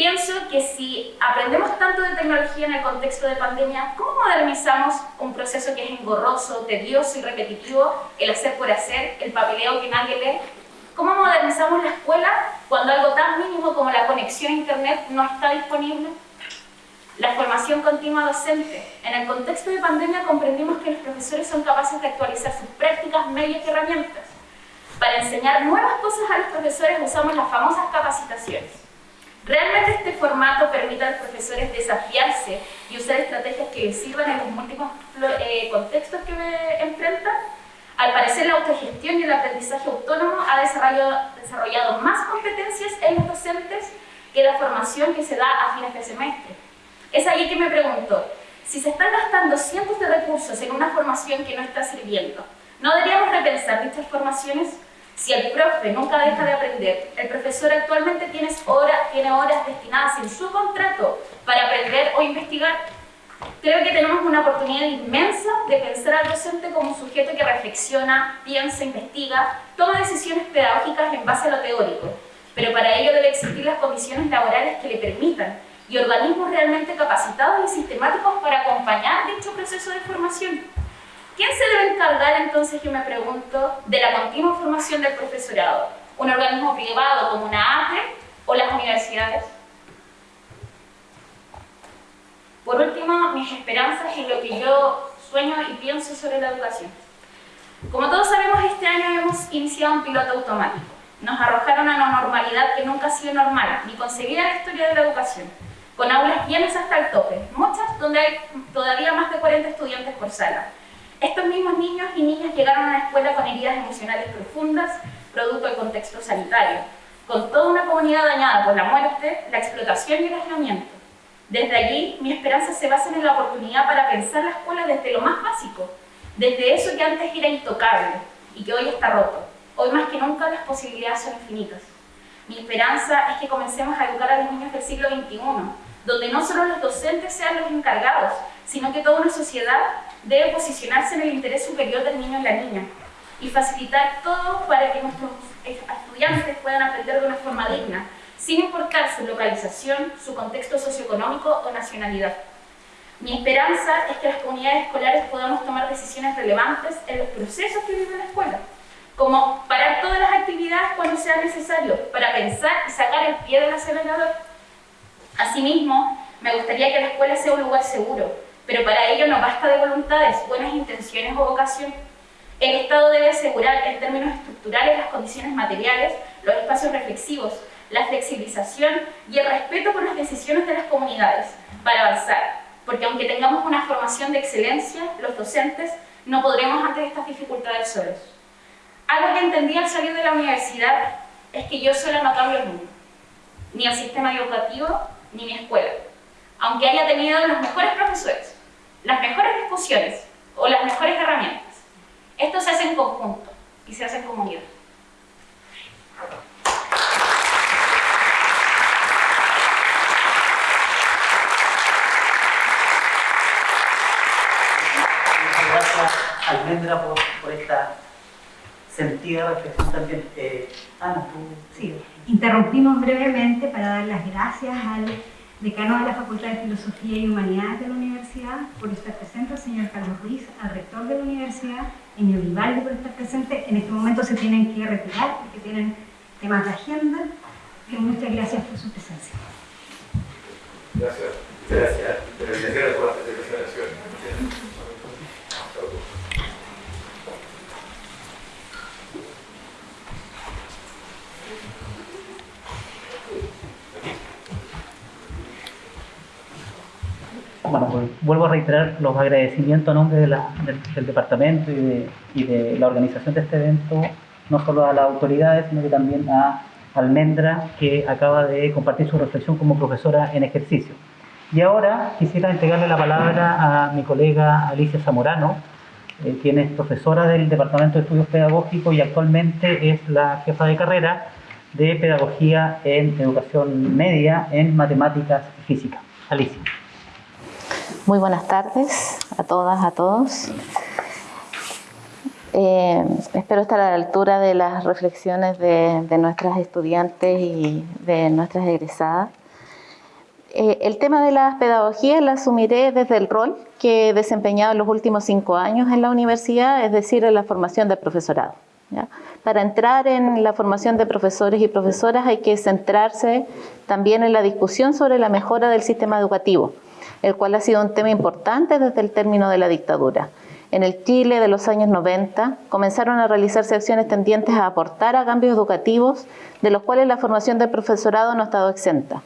S7: Pienso que si aprendemos tanto de tecnología en el contexto de pandemia, ¿cómo modernizamos un proceso que es engorroso, tedioso y repetitivo, el hacer por hacer, el papeleo que nadie lee? ¿Cómo modernizamos la escuela cuando algo tan mínimo como la conexión a internet no está disponible? La formación continua docente. En el contexto de pandemia comprendimos que los profesores son capaces de actualizar sus prácticas, medios y herramientas. Para enseñar nuevas cosas a los profesores usamos las famosas capacitaciones. ¿Realmente este formato permite a los profesores desafiarse y usar estrategias que sirvan en los múltiples eh, contextos que enfrentan? Al parecer la autogestión y el aprendizaje autónomo ha desarrollado, desarrollado más competencias en los docentes que la formación que se da a fines de semestre. Es ahí que me pregunto, si se están gastando cientos de recursos en una formación que no está sirviendo, ¿no deberíamos repensar dichas formaciones? Si el profe nunca deja de aprender, el profesor actualmente tiene horas, tiene horas destinadas en su contrato para aprender o investigar, creo que tenemos una oportunidad inmensa de pensar al docente como un sujeto que reflexiona, piensa, investiga, toma decisiones pedagógicas en base a lo teórico, pero para ello debe existir las condiciones laborales que le permitan y organismos realmente capacitados y sistemáticos para acompañar dicho proceso de formación. ¿Quién se debe encargar entonces, yo me pregunto, de la continua formación del profesorado? un organismo privado como una ATE o las universidades. Por último, mis esperanzas y lo que yo sueño y pienso sobre la educación. Como todos sabemos, este año hemos iniciado un piloto automático. Nos arrojaron a una normalidad que nunca ha sido normal, ni concebida en la historia de la educación, con aulas llenas hasta el tope, muchas donde hay todavía más de 40 estudiantes por sala. Estos mismos niños y niñas llegaron a la escuela con heridas emocionales profundas, producto del contexto sanitario, con toda una comunidad dañada por la muerte, la explotación y el aislamiento. Desde allí, mi esperanza se basa en la oportunidad para pensar la escuela desde lo más básico, desde eso que antes era intocable y que hoy está roto. Hoy más que nunca las posibilidades son infinitas. Mi esperanza es que comencemos a educar a los niños del siglo XXI, donde no solo los docentes sean los encargados, sino que toda una sociedad debe posicionarse en el interés superior del niño y la niña y facilitar todo para que nuestros estudiantes puedan aprender de una forma digna, sin importar su localización, su contexto socioeconómico o nacionalidad. Mi esperanza es que las comunidades escolares podamos tomar decisiones relevantes en los procesos que vive la escuela, como parar todas las actividades cuando sea necesario, para pensar y sacar el pie del acelerador. Asimismo, me gustaría que la escuela sea un lugar seguro, pero para ello no basta de voluntades, buenas intenciones o vocación. El Estado debe asegurar en términos estructurales las condiciones materiales, los espacios reflexivos, la flexibilización y el respeto por las decisiones de las comunidades para avanzar, porque aunque tengamos una formación de excelencia, los docentes no podremos ante estas dificultades solos. Algo que entendí al salir de la universidad es que yo sola no cambio el mundo, ni el sistema educativo, ni mi escuela, aunque haya tenido los mejores profesores, las mejores discusiones o las mejores herramientas. Esto se hace en conjunto y se hace en comunidad.
S5: gracias Almendra por, por esta sentida reflexión también. Eh, Ana, tú...
S1: Sí, interrumpimos brevemente para dar las gracias al decano de la Facultad de Filosofía y Humanidades de la Universidad por estar presente, señor Carlos Ruiz, al rector de la universidad, Enio Vivaldi por estar presente. En este momento se tienen que retirar porque tienen temas de agenda. Y muchas gracias por su presencia.
S3: Gracias. Gracias. Gracias por.
S5: Bueno, pues vuelvo a reiterar los agradecimientos a nombre del, departamento y de, y de la organización de este evento, no solo a las autoridades, sino que también a Almendra, que acaba de compartir su reflexión como profesora en ejercicio. Y ahora quisiera entregarle la palabra a mi colega Alicia Zamorano, eh, quien es profesora del Departamento de Estudios Pedagógicos y actualmente es la jefa de carrera de Pedagogía en Educación Media en Matemáticas y Física. Alicia.
S8: Muy buenas tardes a todas, a todos. Eh, espero estar a la altura de las reflexiones de, de nuestras estudiantes y de nuestras egresadas. Eh, el tema de las pedagogías la asumiré desde el rol que he desempeñado en los últimos cinco años en la universidad, es decir, en la formación del profesorado. Para entrar en la formación de profesores y profesoras hay que centrarse también en la discusión sobre la mejora del sistema educativo, el cual ha sido un tema importante desde el término de la dictadura. En el Chile de los años 90 comenzaron a realizarse acciones tendientes a aportar a cambios educativos, de los cuales la formación del profesorado no ha estado exenta.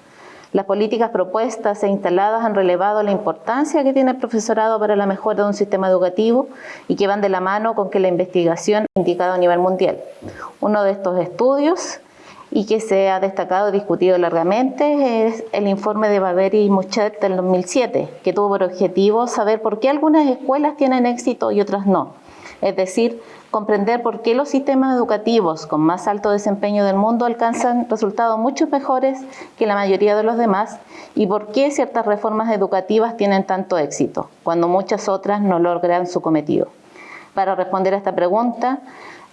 S8: Las políticas propuestas e instaladas han relevado la importancia que tiene el profesorado para la mejora de un sistema educativo y que van de la mano con que la investigación ha indicado a nivel mundial. Uno de estos estudios y que se ha destacado y discutido largamente es el informe de Barberi y Muchet del 2007, que tuvo por objetivo saber por qué algunas escuelas tienen éxito y otras no. Es decir, comprender por qué los sistemas educativos con más alto desempeño del mundo alcanzan resultados mucho mejores que la mayoría de los demás y por qué ciertas reformas educativas tienen tanto éxito, cuando muchas otras no logran su cometido. Para responder a esta pregunta,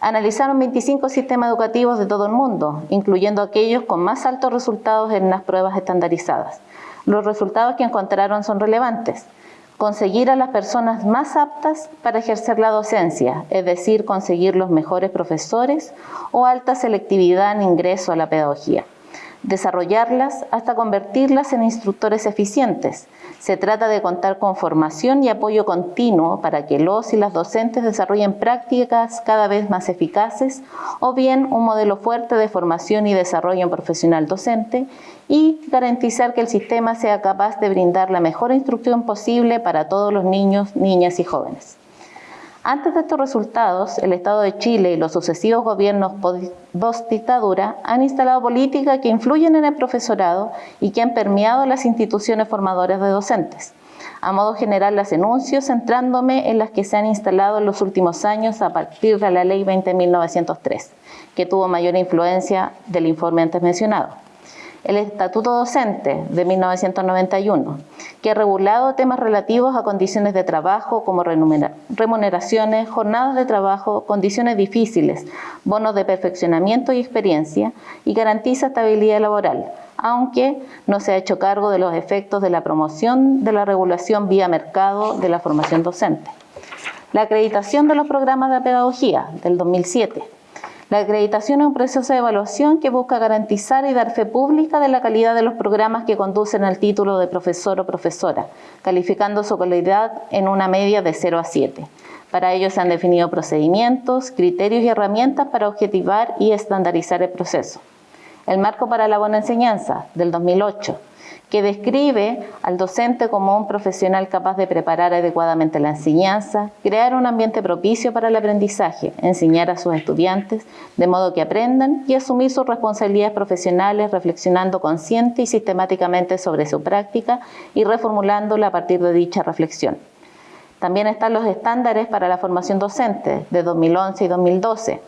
S8: analizaron 25 sistemas educativos de todo el mundo, incluyendo aquellos con más altos resultados en las pruebas estandarizadas. Los resultados que encontraron son relevantes. conseguir a las personas más aptas para ejercer la docencia, es decir, conseguir los mejores profesores o alta selectividad en ingreso a la pedagogía desarrollarlas hasta convertirlas en instructores eficientes. Se trata de contar con formación y apoyo continuo para que los y las docentes desarrollen prácticas cada vez más eficaces o bien un modelo fuerte de formación y desarrollo profesional docente y garantizar que el sistema sea capaz de brindar la mejor instrucción posible para todos los niños, niñas y jóvenes. Antes de estos resultados, el Estado de Chile y los sucesivos gobiernos post-dictadura han instalado políticas que influyen en el profesorado y que han permeado las instituciones formadoras de docentes. A modo general las enuncio centrándome en las que se han instalado en los últimos años a partir de la Ley 20.903, que tuvo mayor influencia del informe antes mencionado el Estatuto Docente de 1991, que ha regulado temas relativos a condiciones de trabajo como remuneraciones, jornadas de trabajo, condiciones difíciles, bonos de perfeccionamiento y experiencia y garantiza estabilidad laboral, aunque no se ha hecho cargo de los efectos de la promoción de la regulación vía mercado de la formación docente. La acreditación de los programas de pedagogía del 2007 la acreditación es un proceso de evaluación que busca garantizar y dar fe pública de la calidad de los programas que conducen al título de profesor o profesora, calificando su calidad en una media de 0 a 7. Para ello se han definido procedimientos, criterios y herramientas para objetivar y estandarizar el proceso. El marco para la buena enseñanza, del 2008, que describe al docente como un profesional capaz de preparar adecuadamente la enseñanza, crear un ambiente propicio para el aprendizaje, enseñar a sus estudiantes de modo que aprendan y asumir sus responsabilidades profesionales reflexionando consciente y sistemáticamente sobre su práctica y reformulándola a partir de dicha reflexión. También están los estándares para la formación docente de 2011 y 2012,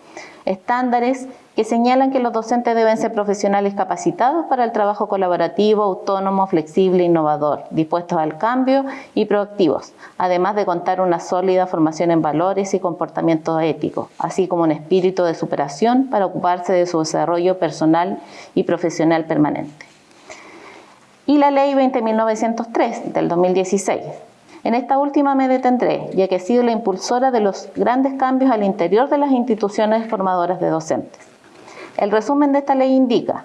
S8: estándares que señalan que los docentes deben ser profesionales capacitados para el trabajo colaborativo, autónomo, flexible, innovador, dispuestos al cambio y proactivos, además de contar una sólida formación en valores y comportamiento ético, así como un espíritu de superación para ocuparse de su desarrollo personal y profesional permanente. Y la Ley 20.903 del 2016 en esta última me detendré, ya que he sido la impulsora de los grandes cambios al interior de las instituciones formadoras de docentes. El resumen de esta ley indica,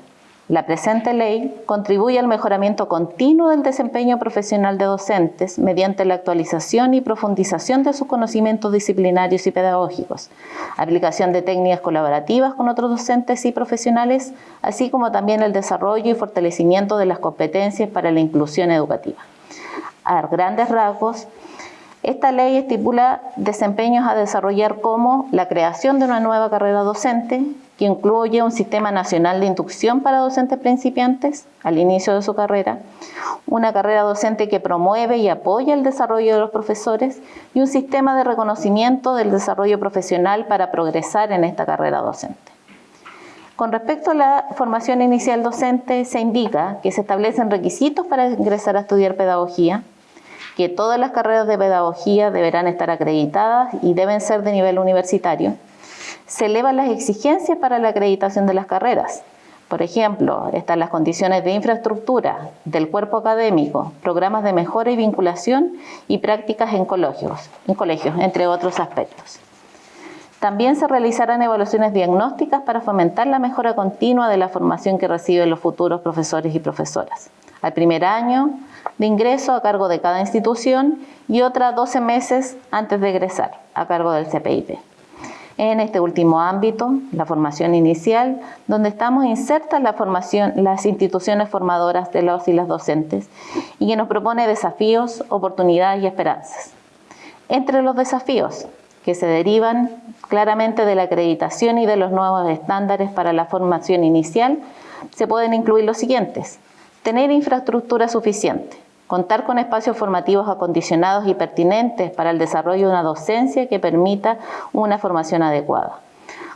S8: la presente ley contribuye al mejoramiento continuo del desempeño profesional de docentes mediante la actualización y profundización de sus conocimientos disciplinarios y pedagógicos, aplicación de técnicas colaborativas con otros docentes y profesionales, así como también el desarrollo y fortalecimiento de las competencias para la inclusión educativa a grandes rasgos, esta ley estipula desempeños a desarrollar como la creación de una nueva carrera docente que incluye un sistema nacional de inducción para docentes principiantes al inicio de su carrera, una carrera docente que promueve y apoya el desarrollo de los profesores y un sistema de reconocimiento del desarrollo profesional para progresar en esta carrera docente. Con respecto a la formación inicial docente, se indica que se establecen requisitos para ingresar a estudiar pedagogía, que todas las carreras de pedagogía deberán estar acreditadas y deben ser de nivel universitario. Se elevan las exigencias para la acreditación de las carreras. Por ejemplo, están las condiciones de infraestructura, del cuerpo académico, programas de mejora y vinculación y prácticas en colegios, en colegios entre otros aspectos. También se realizarán evaluaciones diagnósticas para fomentar la mejora continua de la formación que reciben los futuros profesores y profesoras. Al primer año de ingreso a cargo de cada institución y otra 12 meses antes de egresar a cargo del CPIP. En este último ámbito, la formación inicial, donde estamos insertas las instituciones formadoras de los y las docentes y que nos propone desafíos, oportunidades y esperanzas. Entre los desafíos que se derivan claramente de la acreditación y de los nuevos estándares para la formación inicial, se pueden incluir los siguientes. Tener infraestructura suficiente, contar con espacios formativos acondicionados y pertinentes para el desarrollo de una docencia que permita una formación adecuada.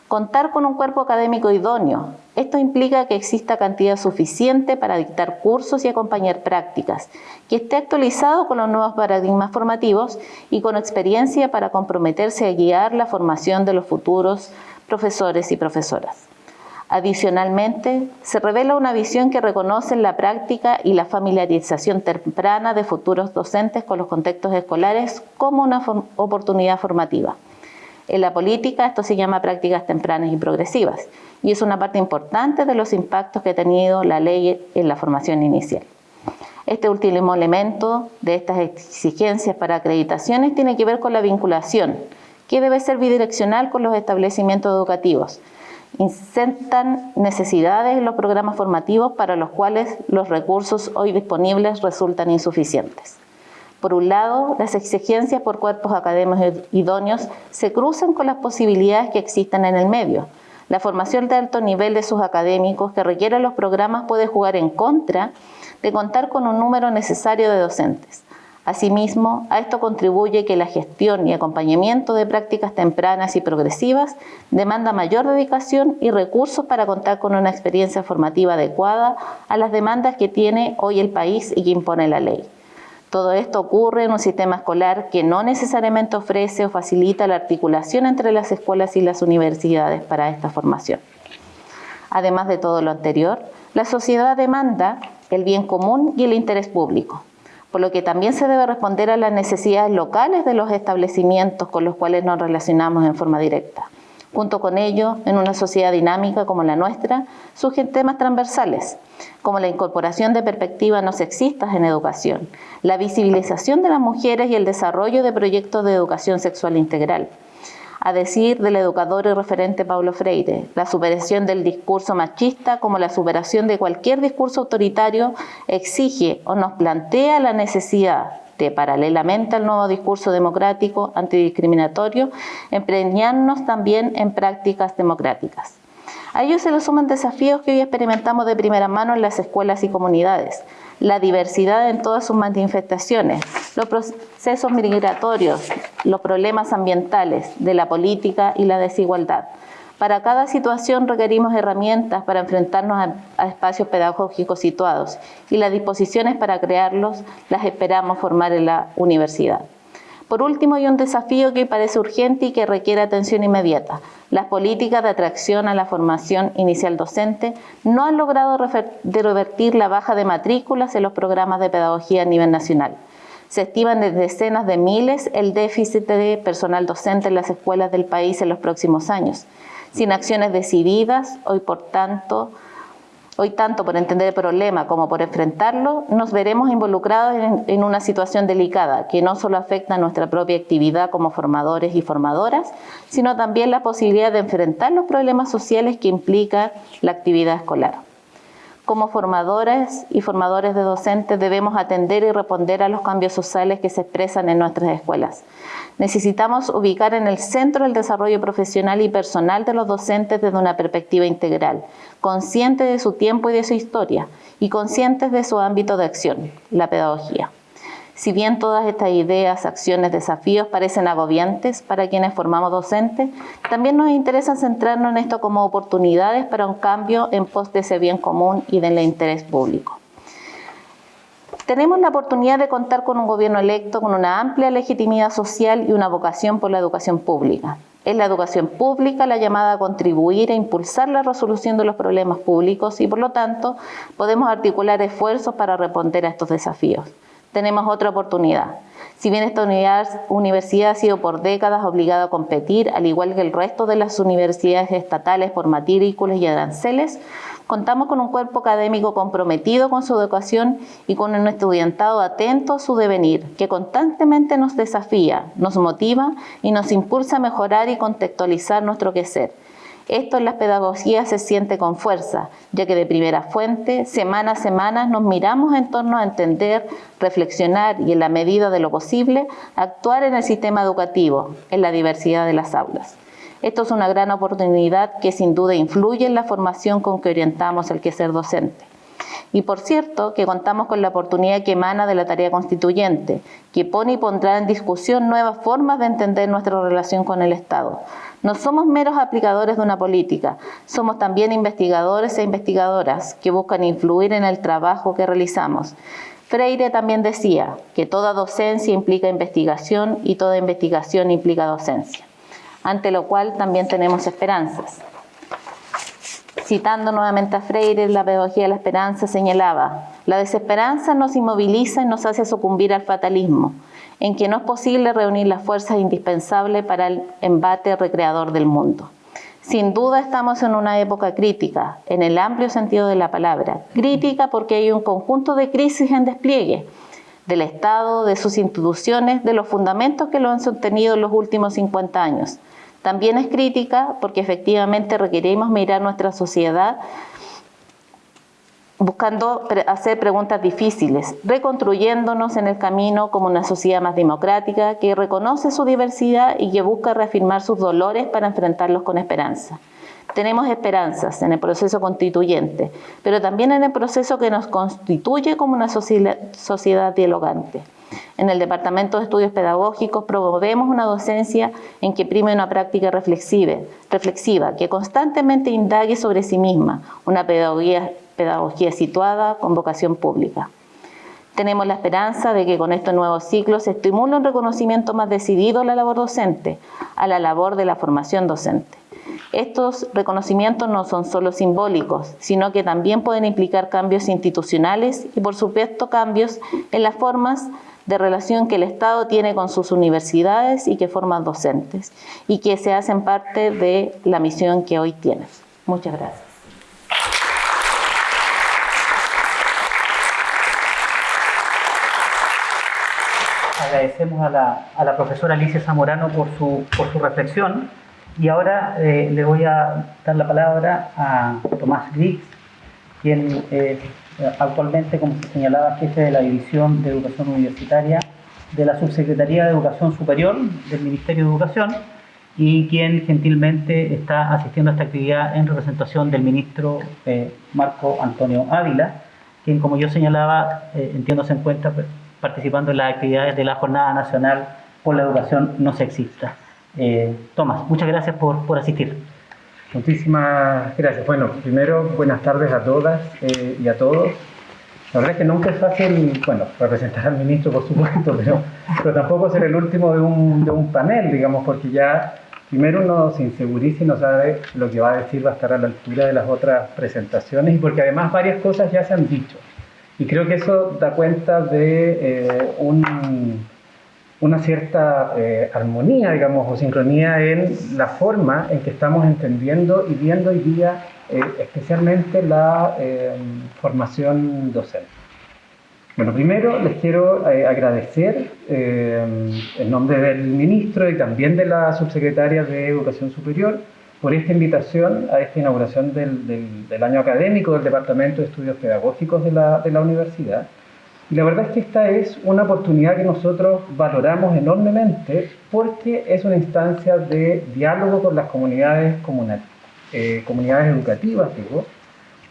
S8: Contar con un cuerpo académico idóneo. Esto implica que exista cantidad suficiente para dictar cursos y acompañar prácticas, que esté actualizado con los nuevos paradigmas formativos y con experiencia para comprometerse a guiar la formación de los futuros profesores y profesoras Adicionalmente, se revela una visión que reconoce la práctica y la familiarización temprana de futuros docentes con los contextos escolares como una oportunidad formativa. En la política esto se llama prácticas tempranas y progresivas y es una parte importante de los impactos que ha tenido la ley en la formación inicial. Este último elemento de estas exigencias para acreditaciones tiene que ver con la vinculación, que debe ser bidireccional con los establecimientos educativos, insertan necesidades en los programas formativos para los cuales los recursos hoy disponibles resultan insuficientes. Por un lado, las exigencias por cuerpos académicos idóneos se cruzan con las posibilidades que existen en el medio. La formación de alto nivel de sus académicos que requieren los programas puede jugar en contra de contar con un número necesario de docentes. Asimismo, a esto contribuye que la gestión y acompañamiento de prácticas tempranas y progresivas demanda mayor dedicación y recursos para contar con una experiencia formativa adecuada a las demandas que tiene hoy el país y que impone la ley. Todo esto ocurre en un sistema escolar que no necesariamente ofrece o facilita la articulación entre las escuelas y las universidades para esta formación. Además de todo lo anterior, la sociedad demanda el bien común y el interés público por lo que también se debe responder a las necesidades locales de los establecimientos con los cuales nos relacionamos en forma directa. Junto con ello, en una sociedad dinámica como la nuestra, surgen temas transversales, como la incorporación de perspectivas no sexistas en educación, la visibilización de las mujeres y el desarrollo de proyectos de educación sexual integral, a decir del educador y referente Pablo Freire, la superación del discurso machista como la superación de cualquier discurso autoritario exige o nos plantea la necesidad de, paralelamente al nuevo discurso democrático antidiscriminatorio, empeñarnos también en prácticas democráticas. A ello se le suman desafíos que hoy experimentamos de primera mano en las escuelas y comunidades, la diversidad en todas sus manifestaciones, los procesos migratorios, los problemas ambientales, de la política y la desigualdad. Para cada situación requerimos herramientas para enfrentarnos a, a, espacios pedagógicos situados y las disposiciones para crearlos las esperamos formar en la universidad. Por último, hay un desafío que parece urgente y que requiere atención inmediata. Las políticas de atracción a la formación inicial docente no han logrado revertir la baja de matrículas en los programas de pedagogía a nivel nacional. Se estiman de decenas de miles el déficit de personal docente en las escuelas del país en los próximos años. Sin acciones decididas, hoy por tanto, Hoy, tanto por entender el problema como por enfrentarlo, nos veremos involucrados en, una situación delicada que no solo afecta a nuestra propia actividad como formadores y formadoras, sino también la posibilidad de enfrentar los problemas sociales que implica la actividad escolar. Como formadores y formadores de docentes debemos atender y responder a los cambios sociales que se expresan en nuestras escuelas. Necesitamos ubicar en el centro el desarrollo profesional y personal de los docentes desde una perspectiva integral, consciente de su tiempo y de su historia, y conscientes de su ámbito de acción, la pedagogía. Si bien todas estas ideas, acciones, desafíos parecen agobiantes para quienes formamos docentes, también nos interesa centrarnos en esto como oportunidades para un cambio en pos de ese bien común y del interés público. Tenemos la oportunidad de contar con un gobierno electo con una amplia legitimidad social y una vocación por la educación pública. Es la educación pública la llamada a contribuir e impulsar la resolución de los problemas públicos y por lo tanto podemos articular esfuerzos para responder a estos desafíos. Tenemos otra oportunidad. Si bien esta universidad ha sido por décadas obligada a competir, al igual que el resto de las universidades estatales por matrículas y aranceles, Contamos con un cuerpo académico comprometido con su educación y con un estudiantado atento a su devenir, que constantemente nos desafía, nos motiva y nos impulsa a mejorar y contextualizar nuestro quehacer. Esto en las pedagogías se siente con fuerza, ya que de primera fuente, semana a semana, nos miramos en torno a entender, reflexionar y, en la medida de lo posible, actuar en el sistema educativo, en la diversidad de las aulas. Esto es una gran oportunidad que sin duda influye en la formación con que orientamos el quehacer docente. Y por cierto, que contamos con la oportunidad que emana de la tarea constituyente, que pone y pondrá en discusión nuevas formas de entender nuestra relación con el Estado. No somos meros aplicadores de una política, somos también investigadores e investigadoras que buscan influir en el trabajo que realizamos. Freire también decía que toda docencia implica investigación y toda investigación implica docencia ante lo cual también tenemos esperanzas. Citando nuevamente a Freire, la pedagogía de la esperanza señalaba, la desesperanza nos inmoviliza y nos hace sucumbir al fatalismo, en que no es posible reunir las fuerzas indispensables para el embate recreador del mundo. Sin duda estamos en una época crítica, en el amplio sentido de la palabra. Crítica porque hay un conjunto de crisis en despliegue del Estado, de sus instituciones, de los fundamentos que lo han sostenido en los últimos 50 años. También es crítica porque efectivamente requerimos mirar nuestra sociedad buscando hacer preguntas difíciles, reconstruyéndonos en el camino como una sociedad más democrática que reconoce su diversidad y que busca reafirmar sus dolores para enfrentarlos con esperanza. Tenemos esperanzas en el proceso constituyente, pero también en el proceso que nos constituye como una sociedad dialogante. En el Departamento de Estudios Pedagógicos promovemos una docencia en que prime una práctica reflexiva, reflexiva que constantemente indague sobre sí misma, una pedagogía pedagogía situada con vocación pública. Tenemos la esperanza de que con estos nuevos ciclos se estimule un reconocimiento más decidido a la labor docente, a la labor de la formación docente. Estos reconocimientos no son solo simbólicos, sino que también pueden implicar cambios institucionales y, por supuesto, cambios en las formas de relación que el Estado tiene con sus universidades y que forman docentes, y que se hacen parte de la misión que hoy tienes. Muchas gracias.
S5: agradecemos a la, profesora Alicia Zamorano por su reflexión y ahora eh, le voy a dar la palabra a Tomás Griggs, quien es actualmente, como se señalaba, jefe de la División de Educación Universitaria de la Subsecretaría de Educación Superior del Ministerio de Educación y quien gentilmente está asistiendo a esta actividad en representación del ministro eh, Marco Antonio Ávila, quien, como yo señalaba, eh, entiendo se encuentra participando en las actividades de la Jornada Nacional por la Educación No Sexista. Eh, Tomás, muchas gracias por, por, asistir.
S9: Muchísimas gracias. Bueno, primero, buenas tardes a todas eh, y a todos. La verdad es que nunca es fácil, bueno, representar al ministro, por supuesto, pero, pero tampoco ser el último de un, de un panel, digamos, porque ya primero uno se inseguriza y no sabe lo que va a decir, va a estar a la altura de las otras presentaciones y porque además varias cosas ya se han dicho. Y creo que eso da cuenta de eh, una cierta eh, armonía, digamos, o sincronía en la forma en que estamos entendiendo y viendo hoy día eh, especialmente la formación docente. Bueno, primero les quiero agradecer en nombre del ministro y también de la subsecretaria de Educación Superior por esta invitación a esta inauguración del, del, año académico del Departamento de Estudios Pedagógicos de la, de la universidad. Y la verdad es que esta es una oportunidad que nosotros valoramos enormemente porque es una instancia de diálogo con las comunidades, eh, comunidades educativas, digo,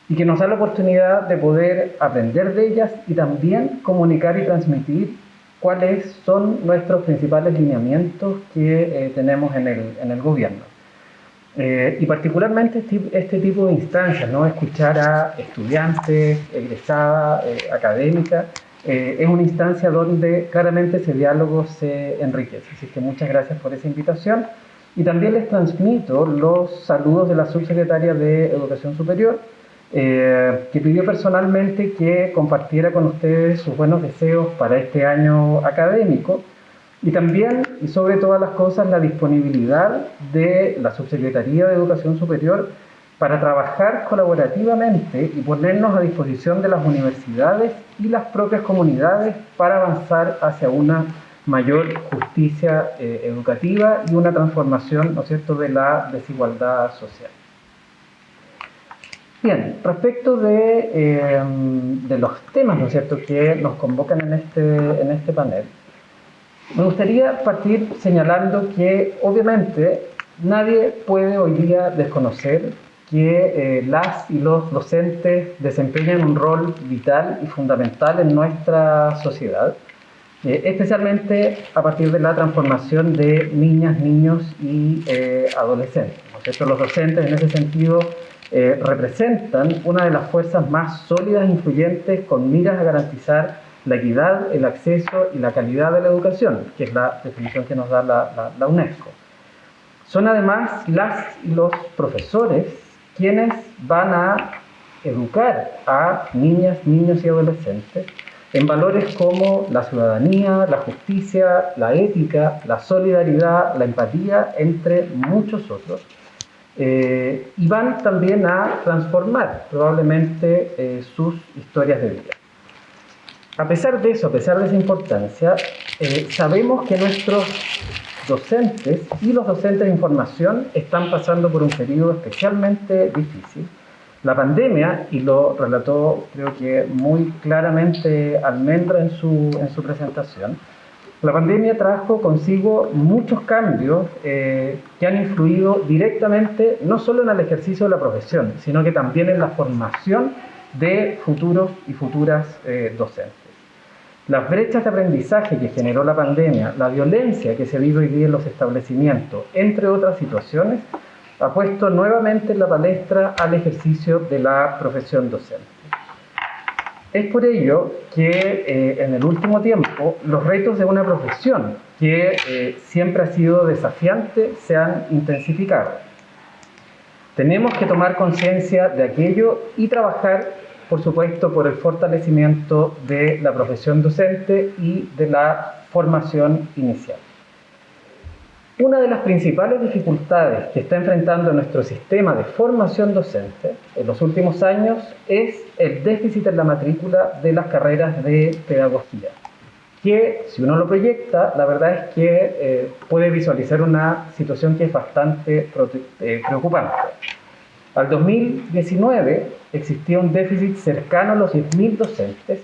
S9: y que nos da la oportunidad de poder aprender de ellas y también comunicar y transmitir cuáles son nuestros principales lineamientos que eh, tenemos en el, en el gobierno. Eh, y particularmente este, este, tipo de instancias, ¿no? escuchar a estudiantes, egresadas, eh, académicas, eh, es una instancia donde claramente ese diálogo se enriquece. Así que muchas gracias por esa invitación. Y también les transmito los saludos de la subsecretaria de Educación Superior, que pidió personalmente que compartiera con ustedes sus buenos deseos para este año académico y también, y sobre todas las cosas, la disponibilidad de la Subsecretaría de Educación Superior para trabajar colaborativamente y ponernos a disposición de las universidades y las propias comunidades para avanzar hacia una mayor justicia eh, educativa y una transformación, ¿no cierto?, de la desigualdad social. Bien, respecto de, eh, de los temas, ¿no cierto?, que nos convocan en este, en este panel, me gustaría partir señalando que obviamente nadie puede hoy día desconocer que eh, las y los docentes desempeñan un rol vital y fundamental en nuestra sociedad, eh, especialmente a partir de la transformación de niñas, niños y eh, adolescentes. Los docentes en ese sentido representan una de las fuerzas más sólidas e influyentes con miras a garantizar la equidad, el acceso y la calidad de la educación, que es la definición que nos da la, la, UNESCO. Son además las y los profesores quienes van a educar a niñas, niños y adolescentes en valores como la ciudadanía, la justicia, la ética, la solidaridad, la empatía, entre muchos otros. Eh, y van también a transformar probablemente eh, sus historias de vida. A pesar de eso, a pesar de esa importancia, eh, sabemos que nuestros docentes y los docentes de información están pasando por un periodo especialmente difícil la pandemia, y lo relató creo que muy claramente Almendra en su, en su presentación, la pandemia trajo consigo muchos cambios eh, que han influido directamente no solo en el ejercicio de la profesión, sino que también en la formación de futuros y futuras eh, docentes. Las brechas de aprendizaje que generó la pandemia, la violencia que se vive hoy día en los establecimientos, entre otras situaciones, ha puesto nuevamente en la palestra al ejercicio de la profesión docente. Es por ello que eh, en el último tiempo los retos de una profesión que eh, siempre ha sido desafiante se han intensificado. Tenemos que tomar conciencia de aquello y trabajar, por supuesto, por el fortalecimiento de la profesión docente y de la formación inicial. Una de las principales dificultades que está enfrentando nuestro sistema de formación docente en los últimos años es el déficit en la matrícula de las carreras de pedagogía, que si uno lo proyecta, la verdad es que eh, puede visualizar una situación que es bastante eh, preocupante. Al 2019 existía un déficit cercano a los 10.000 docentes,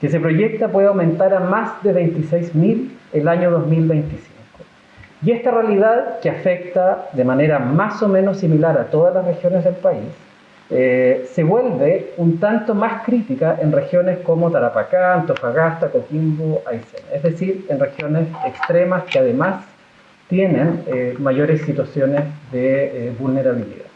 S9: que se proyecta puede aumentar a más de 26.000 el año 2025. Y esta realidad que afecta de manera más o menos similar a todas las regiones del país, eh, se vuelve un tanto más crítica en regiones como Tarapacá, Antofagasta, Coquimbo, Aysén, es decir, en regiones extremas que además tienen eh, mayores situaciones de eh, vulnerabilidad.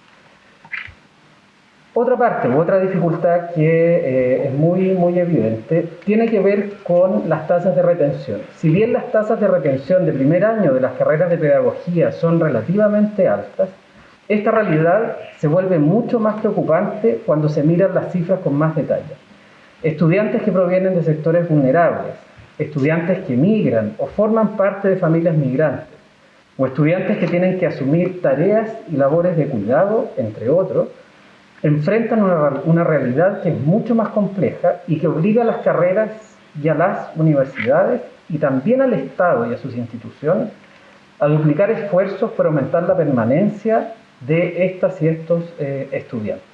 S9: Otra parte, otra dificultad que eh, es muy, muy evidente, tiene que ver con las tasas de retención. Si bien las tasas de retención de primer año de las carreras de pedagogía son relativamente altas, esta realidad se vuelve mucho más preocupante cuando se miran las cifras con más detalle. Estudiantes que provienen de sectores vulnerables, estudiantes que migran o forman parte de familias migrantes, o estudiantes que tienen que asumir tareas y labores de cuidado, entre otros, enfrentan una, realidad que es mucho más compleja y que obliga a las carreras y a las universidades y también al Estado y a sus instituciones a duplicar esfuerzos para aumentar la permanencia de estas y estos eh, estudiantes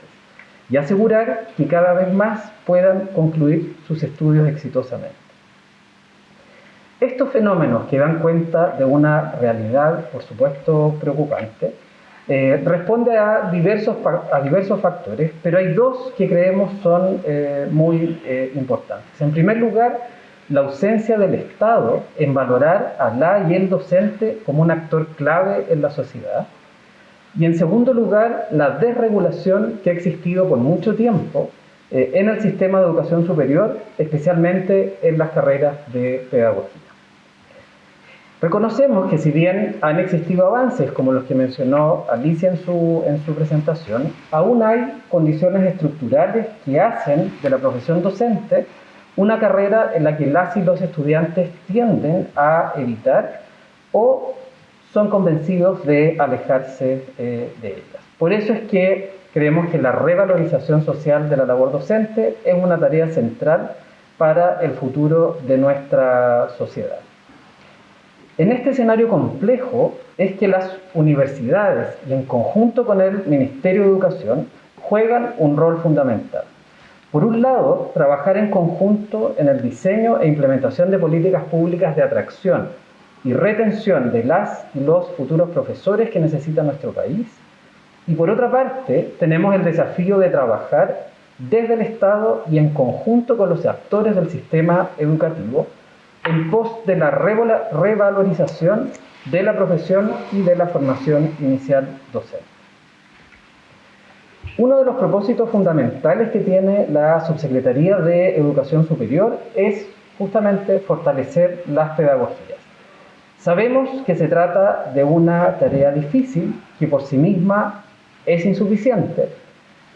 S9: y asegurar que cada vez más puedan concluir sus estudios exitosamente. Estos fenómenos que dan cuenta de una realidad, por supuesto, preocupante, eh, responde a diversos, a diversos factores, pero hay dos que creemos son eh, muy eh, importantes. En primer lugar, la ausencia del Estado en valorar a la y el docente como un actor clave en la sociedad. Y en segundo lugar, la desregulación que ha existido por mucho tiempo en el sistema de educación superior, especialmente en las carreras de pedagogía. Reconocemos que si bien han existido avances como los que mencionó Alicia en su, en su presentación, aún hay condiciones estructurales que hacen de la profesión docente una carrera en la que las y los estudiantes tienden a evitar o son convencidos de alejarse eh, de ellas. Por eso es que creemos que la revalorización social de la labor docente es una tarea central para el futuro de nuestra sociedad. En este escenario complejo es que las universidades y en conjunto con el Ministerio de Educación juegan un rol fundamental. Por un lado, trabajar en conjunto en el diseño e implementación de políticas públicas de atracción y retención de las y los futuros profesores que necesita nuestro país. Y por otra parte, tenemos el desafío de trabajar desde el Estado y en conjunto con los actores del sistema educativo en pos de la revalorización de la profesión y de la formación inicial docente. Uno de los propósitos fundamentales que tiene la Subsecretaría de Educación Superior es justamente fortalecer las pedagogías. Sabemos que se trata de una tarea difícil que por sí misma es insuficiente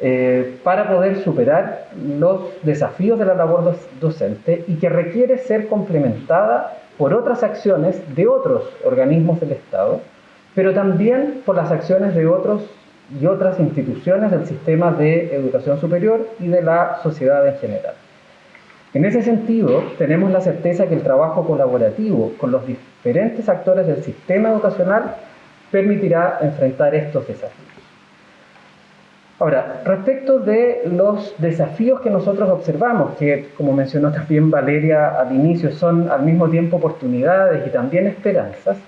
S9: eh, para poder superar los desafíos de la labor docente y que requiere ser complementada por otras acciones de otros organismos del Estado, pero también por las acciones de otros y otras instituciones del sistema de educación superior y de la sociedad en general. En ese sentido, tenemos la certeza que el trabajo colaborativo con los diferentes actores del sistema educacional permitirá enfrentar estos desafíos. Ahora, respecto de los desafíos que nosotros observamos, que como mencionó también Valeria al inicio, son al mismo tiempo oportunidades y también esperanzas,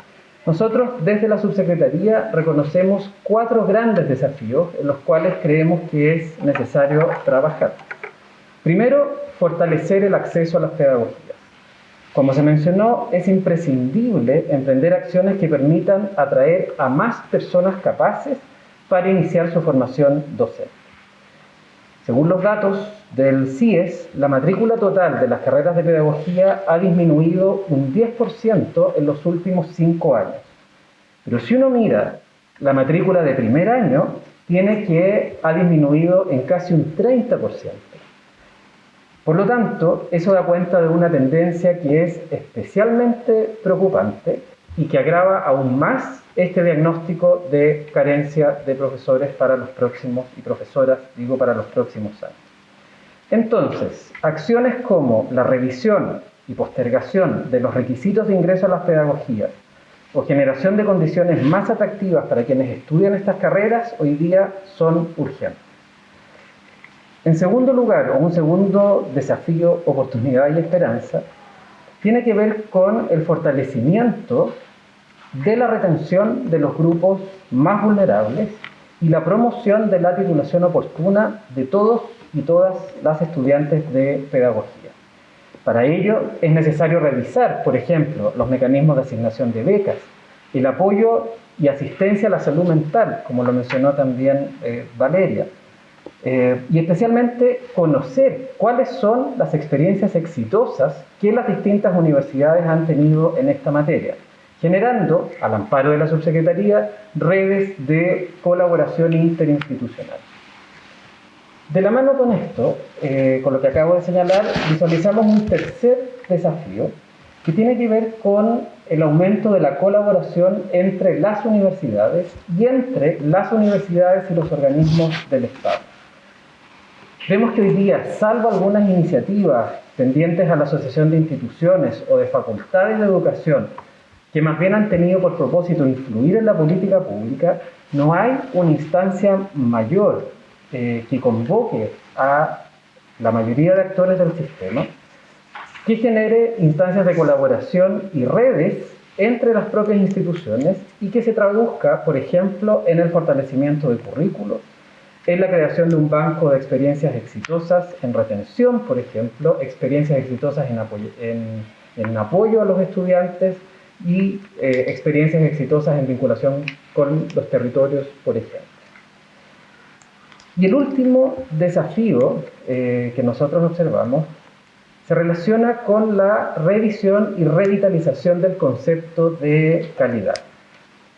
S9: nosotros desde la subsecretaría reconocemos cuatro grandes desafíos en los cuales creemos que es necesario trabajar. Primero, fortalecer el acceso a las pedagogías. Como se mencionó, es imprescindible emprender acciones que permitan atraer a más personas capaces para iniciar su formación docente. Según los datos del CIES, la matrícula total de las carreras de pedagogía ha disminuido un 10% en los últimos cinco años. Pero si uno mira la matrícula de primer año, tiene que ha disminuido en casi un 30%. Por lo tanto, eso da cuenta de una tendencia que es especialmente preocupante y que agrava aún más este diagnóstico de carencia de profesores para los próximos, y profesoras, digo, para los próximos años. Entonces, acciones como la revisión y postergación de los requisitos de ingreso a las pedagogías o generación de condiciones más atractivas para quienes estudian estas carreras hoy día son urgentes. En segundo lugar, o un segundo desafío, oportunidad y esperanza, tiene que ver con el fortalecimiento de la retención de los grupos más vulnerables y la promoción de la titulación oportuna de todos y todas las estudiantes de pedagogía. Para ello es necesario revisar, por ejemplo, los mecanismos de asignación de becas, el apoyo y asistencia a la salud mental, como lo mencionó también eh, Valeria, eh, y especialmente conocer cuáles son las experiencias exitosas que las distintas universidades han tenido en esta materia generando, al amparo de la subsecretaría, redes de colaboración interinstitucional. De la mano con esto, eh, con lo que acabo de señalar, visualizamos un tercer desafío que tiene que ver con el aumento de la colaboración entre las universidades y entre las universidades y los organismos del Estado. Vemos que hoy día, salvo algunas iniciativas pendientes a la Asociación de Instituciones o de Facultades de Educación que más bien han tenido por propósito influir en la política pública, no hay una instancia mayor eh, que convoque a la mayoría de actores del sistema que genere instancias de colaboración y redes entre las propias instituciones y que se traduzca, por ejemplo, en el fortalecimiento de currículos, en la creación de un banco de experiencias exitosas en retención, por ejemplo, experiencias exitosas en apoyo, en apoyo a los estudiantes, y eh, experiencias exitosas en vinculación con los territorios, por ejemplo. Y el último desafío eh, que nosotros observamos se relaciona con la revisión y revitalización del concepto de calidad.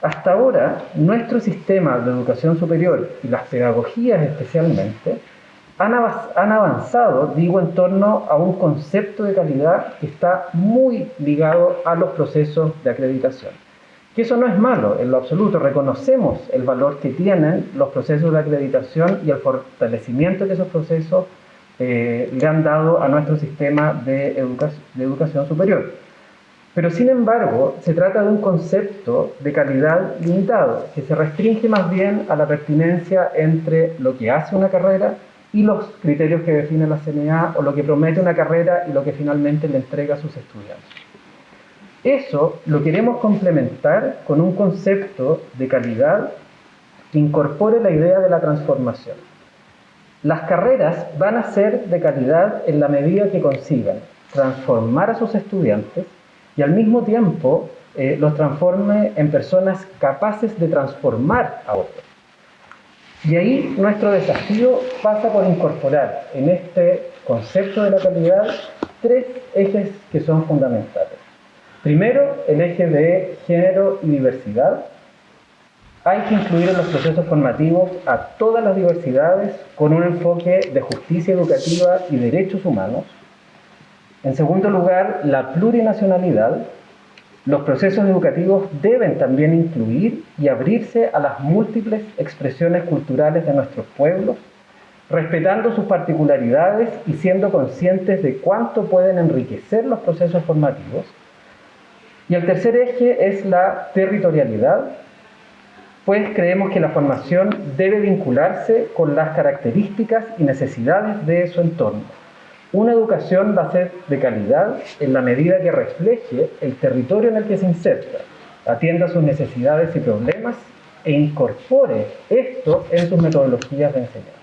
S9: Hasta ahora, nuestro sistema de educación superior y las pedagogías especialmente han avanzado, digo, en torno a un concepto de calidad que está muy ligado a los procesos de acreditación. Que eso no es malo en lo absoluto, reconocemos el valor que tienen los procesos de acreditación y el fortalecimiento que esos procesos eh, le han dado a nuestro sistema de, de educación superior. Pero sin embargo, se trata de un concepto de calidad limitado, que se restringe más bien a la pertinencia entre lo que hace una carrera y los criterios que define la CNA o lo que promete una carrera y lo que finalmente le entrega a sus estudiantes. Eso lo queremos complementar con un concepto de calidad que incorpore la idea de la transformación. Las carreras van a ser de calidad en la medida que consigan transformar a sus estudiantes y al mismo tiempo eh, los transforme en personas capaces de transformar a otros. Y ahí nuestro desafío pasa por incorporar en este concepto de la calidad tres ejes que son fundamentales. Primero, el eje de género y diversidad, hay que incluir en los procesos formativos a todas las diversidades con un enfoque de justicia educativa y derechos humanos. En segundo lugar, la plurinacionalidad. Los procesos educativos deben también incluir y abrirse a las múltiples expresiones culturales de nuestros pueblos, respetando sus particularidades y siendo conscientes de cuánto pueden enriquecer los procesos formativos. Y el tercer eje es la territorialidad, pues creemos que la formación debe vincularse con las características y necesidades de su entorno. Una educación va a ser de calidad en la medida que refleje el territorio en el que se inserta, atienda sus necesidades y problemas e incorpore esto en sus metodologías de enseñanza.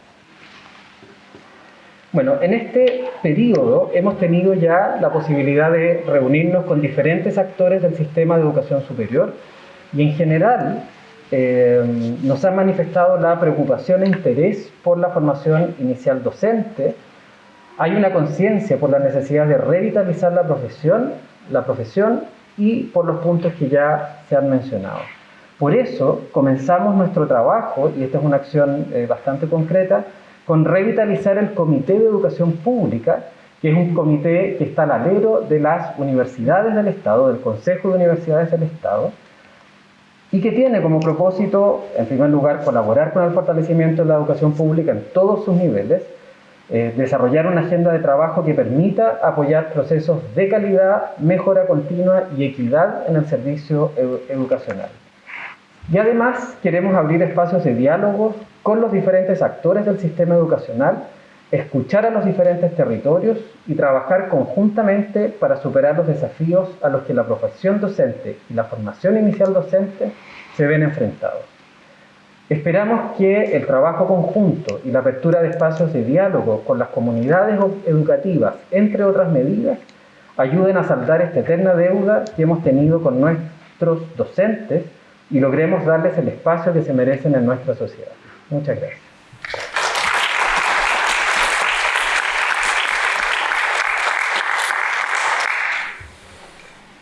S9: Bueno, en este periodo hemos tenido ya la posibilidad de reunirnos con diferentes actores del sistema de educación superior y en general eh, nos han manifestado la preocupación e interés por la formación inicial docente. Hay una conciencia por la necesidad de revitalizar la profesión, la profesión y por los puntos que ya se han mencionado. Por eso comenzamos nuestro trabajo, y esta es una acción eh, bastante concreta, con revitalizar el Comité de Educación Pública, que es un comité que está al alero de las universidades del Estado, del Consejo de Universidades del Estado, y que tiene como propósito, en primer lugar, colaborar con el fortalecimiento de la educación pública en todos sus niveles, eh, desarrollar una agenda de trabajo que permita apoyar procesos de calidad, mejora continua y equidad en el servicio educacional. Y además queremos abrir espacios de diálogo con los diferentes actores del sistema educacional, escuchar a los diferentes territorios y trabajar conjuntamente para superar los desafíos a los que la profesión docente y la formación inicial docente se ven enfrentados. Esperamos que el trabajo conjunto y la apertura de espacios de diálogo con las comunidades educativas, entre otras medidas, ayuden a saldar esta eterna deuda que hemos tenido con nuestros docentes y logremos darles el espacio que se merecen en nuestra sociedad. Muchas gracias.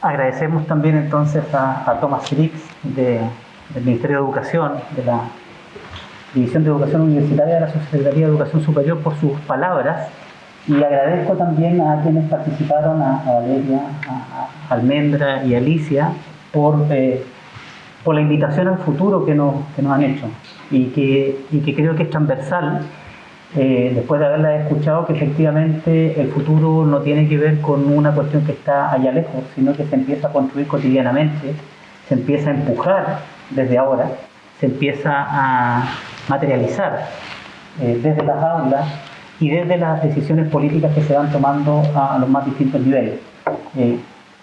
S5: Agradecemos también entonces a, a Thomas Griggs del Ministerio de Educación, de la División de Educación Universitaria de la Secretaría de Educación Superior por sus palabras y agradezco también a quienes participaron, a, Valeria, a, Almendra y Alicia por, eh, por la invitación al futuro que nos, que nos han hecho y que, y que creo que es transversal eh, después de haberla escuchado, que efectivamente el futuro no tiene que ver con una cuestión que está allá lejos, sino que se empieza a construir cotidianamente, se empieza a empujar desde ahora, se empieza a materializar eh, desde las aulas y desde las decisiones políticas que se van tomando a, los más distintos niveles. Eh,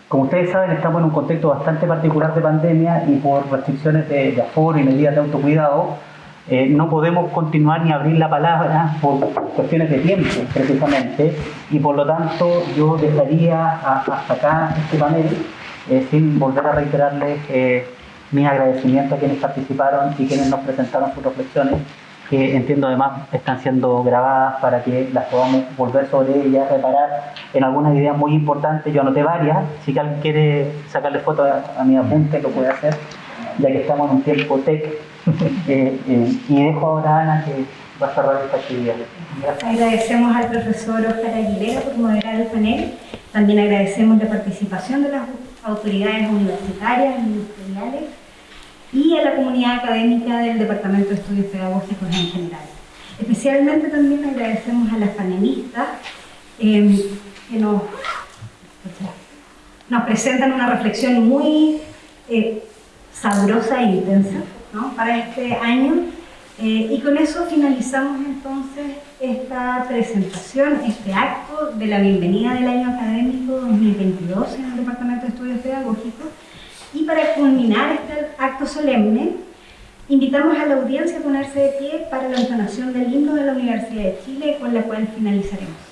S5: como ustedes saben, estamos en un contexto bastante particular de pandemia y por restricciones de, de aforo y medidas de autocuidado, eh, no podemos continuar ni abrir la palabra por cuestiones de tiempo, precisamente, y por lo tanto yo dejaría hasta acá este panel sin volver a reiterarles mis agradecimientos a quienes participaron y quienes nos presentaron sus reflexiones, que entiendo además están siendo grabadas para que las podamos volver sobre ellas, reparar en algunas ideas muy importantes. Yo anoté varias, si alguien quiere sacarle foto a, a mi apunte lo puede hacer, ya que estamos en un tiempo tech eh, eh, y dejo ahora a Ana que va a cerrar esta actividad.
S1: Agradecemos al profesor Oscar Aguilera por moderar el panel. También agradecemos la participación de las autoridades universitarias y ministeriales y a la comunidad académica del Departamento de Estudios Pedagógicos en general. Especialmente también agradecemos a las panelistas eh, que nos, nos presentan una reflexión muy sabrosa e intensa para este año. Eh, y con eso finalizamos entonces esta presentación, este acto de la bienvenida del año académico 2022 en el Departamento de Estudios Pedagógicos. Y para culminar este acto solemne, invitamos a la audiencia a ponerse de pie para la entonación del himno de la Universidad de Chile, con la cual finalizaremos.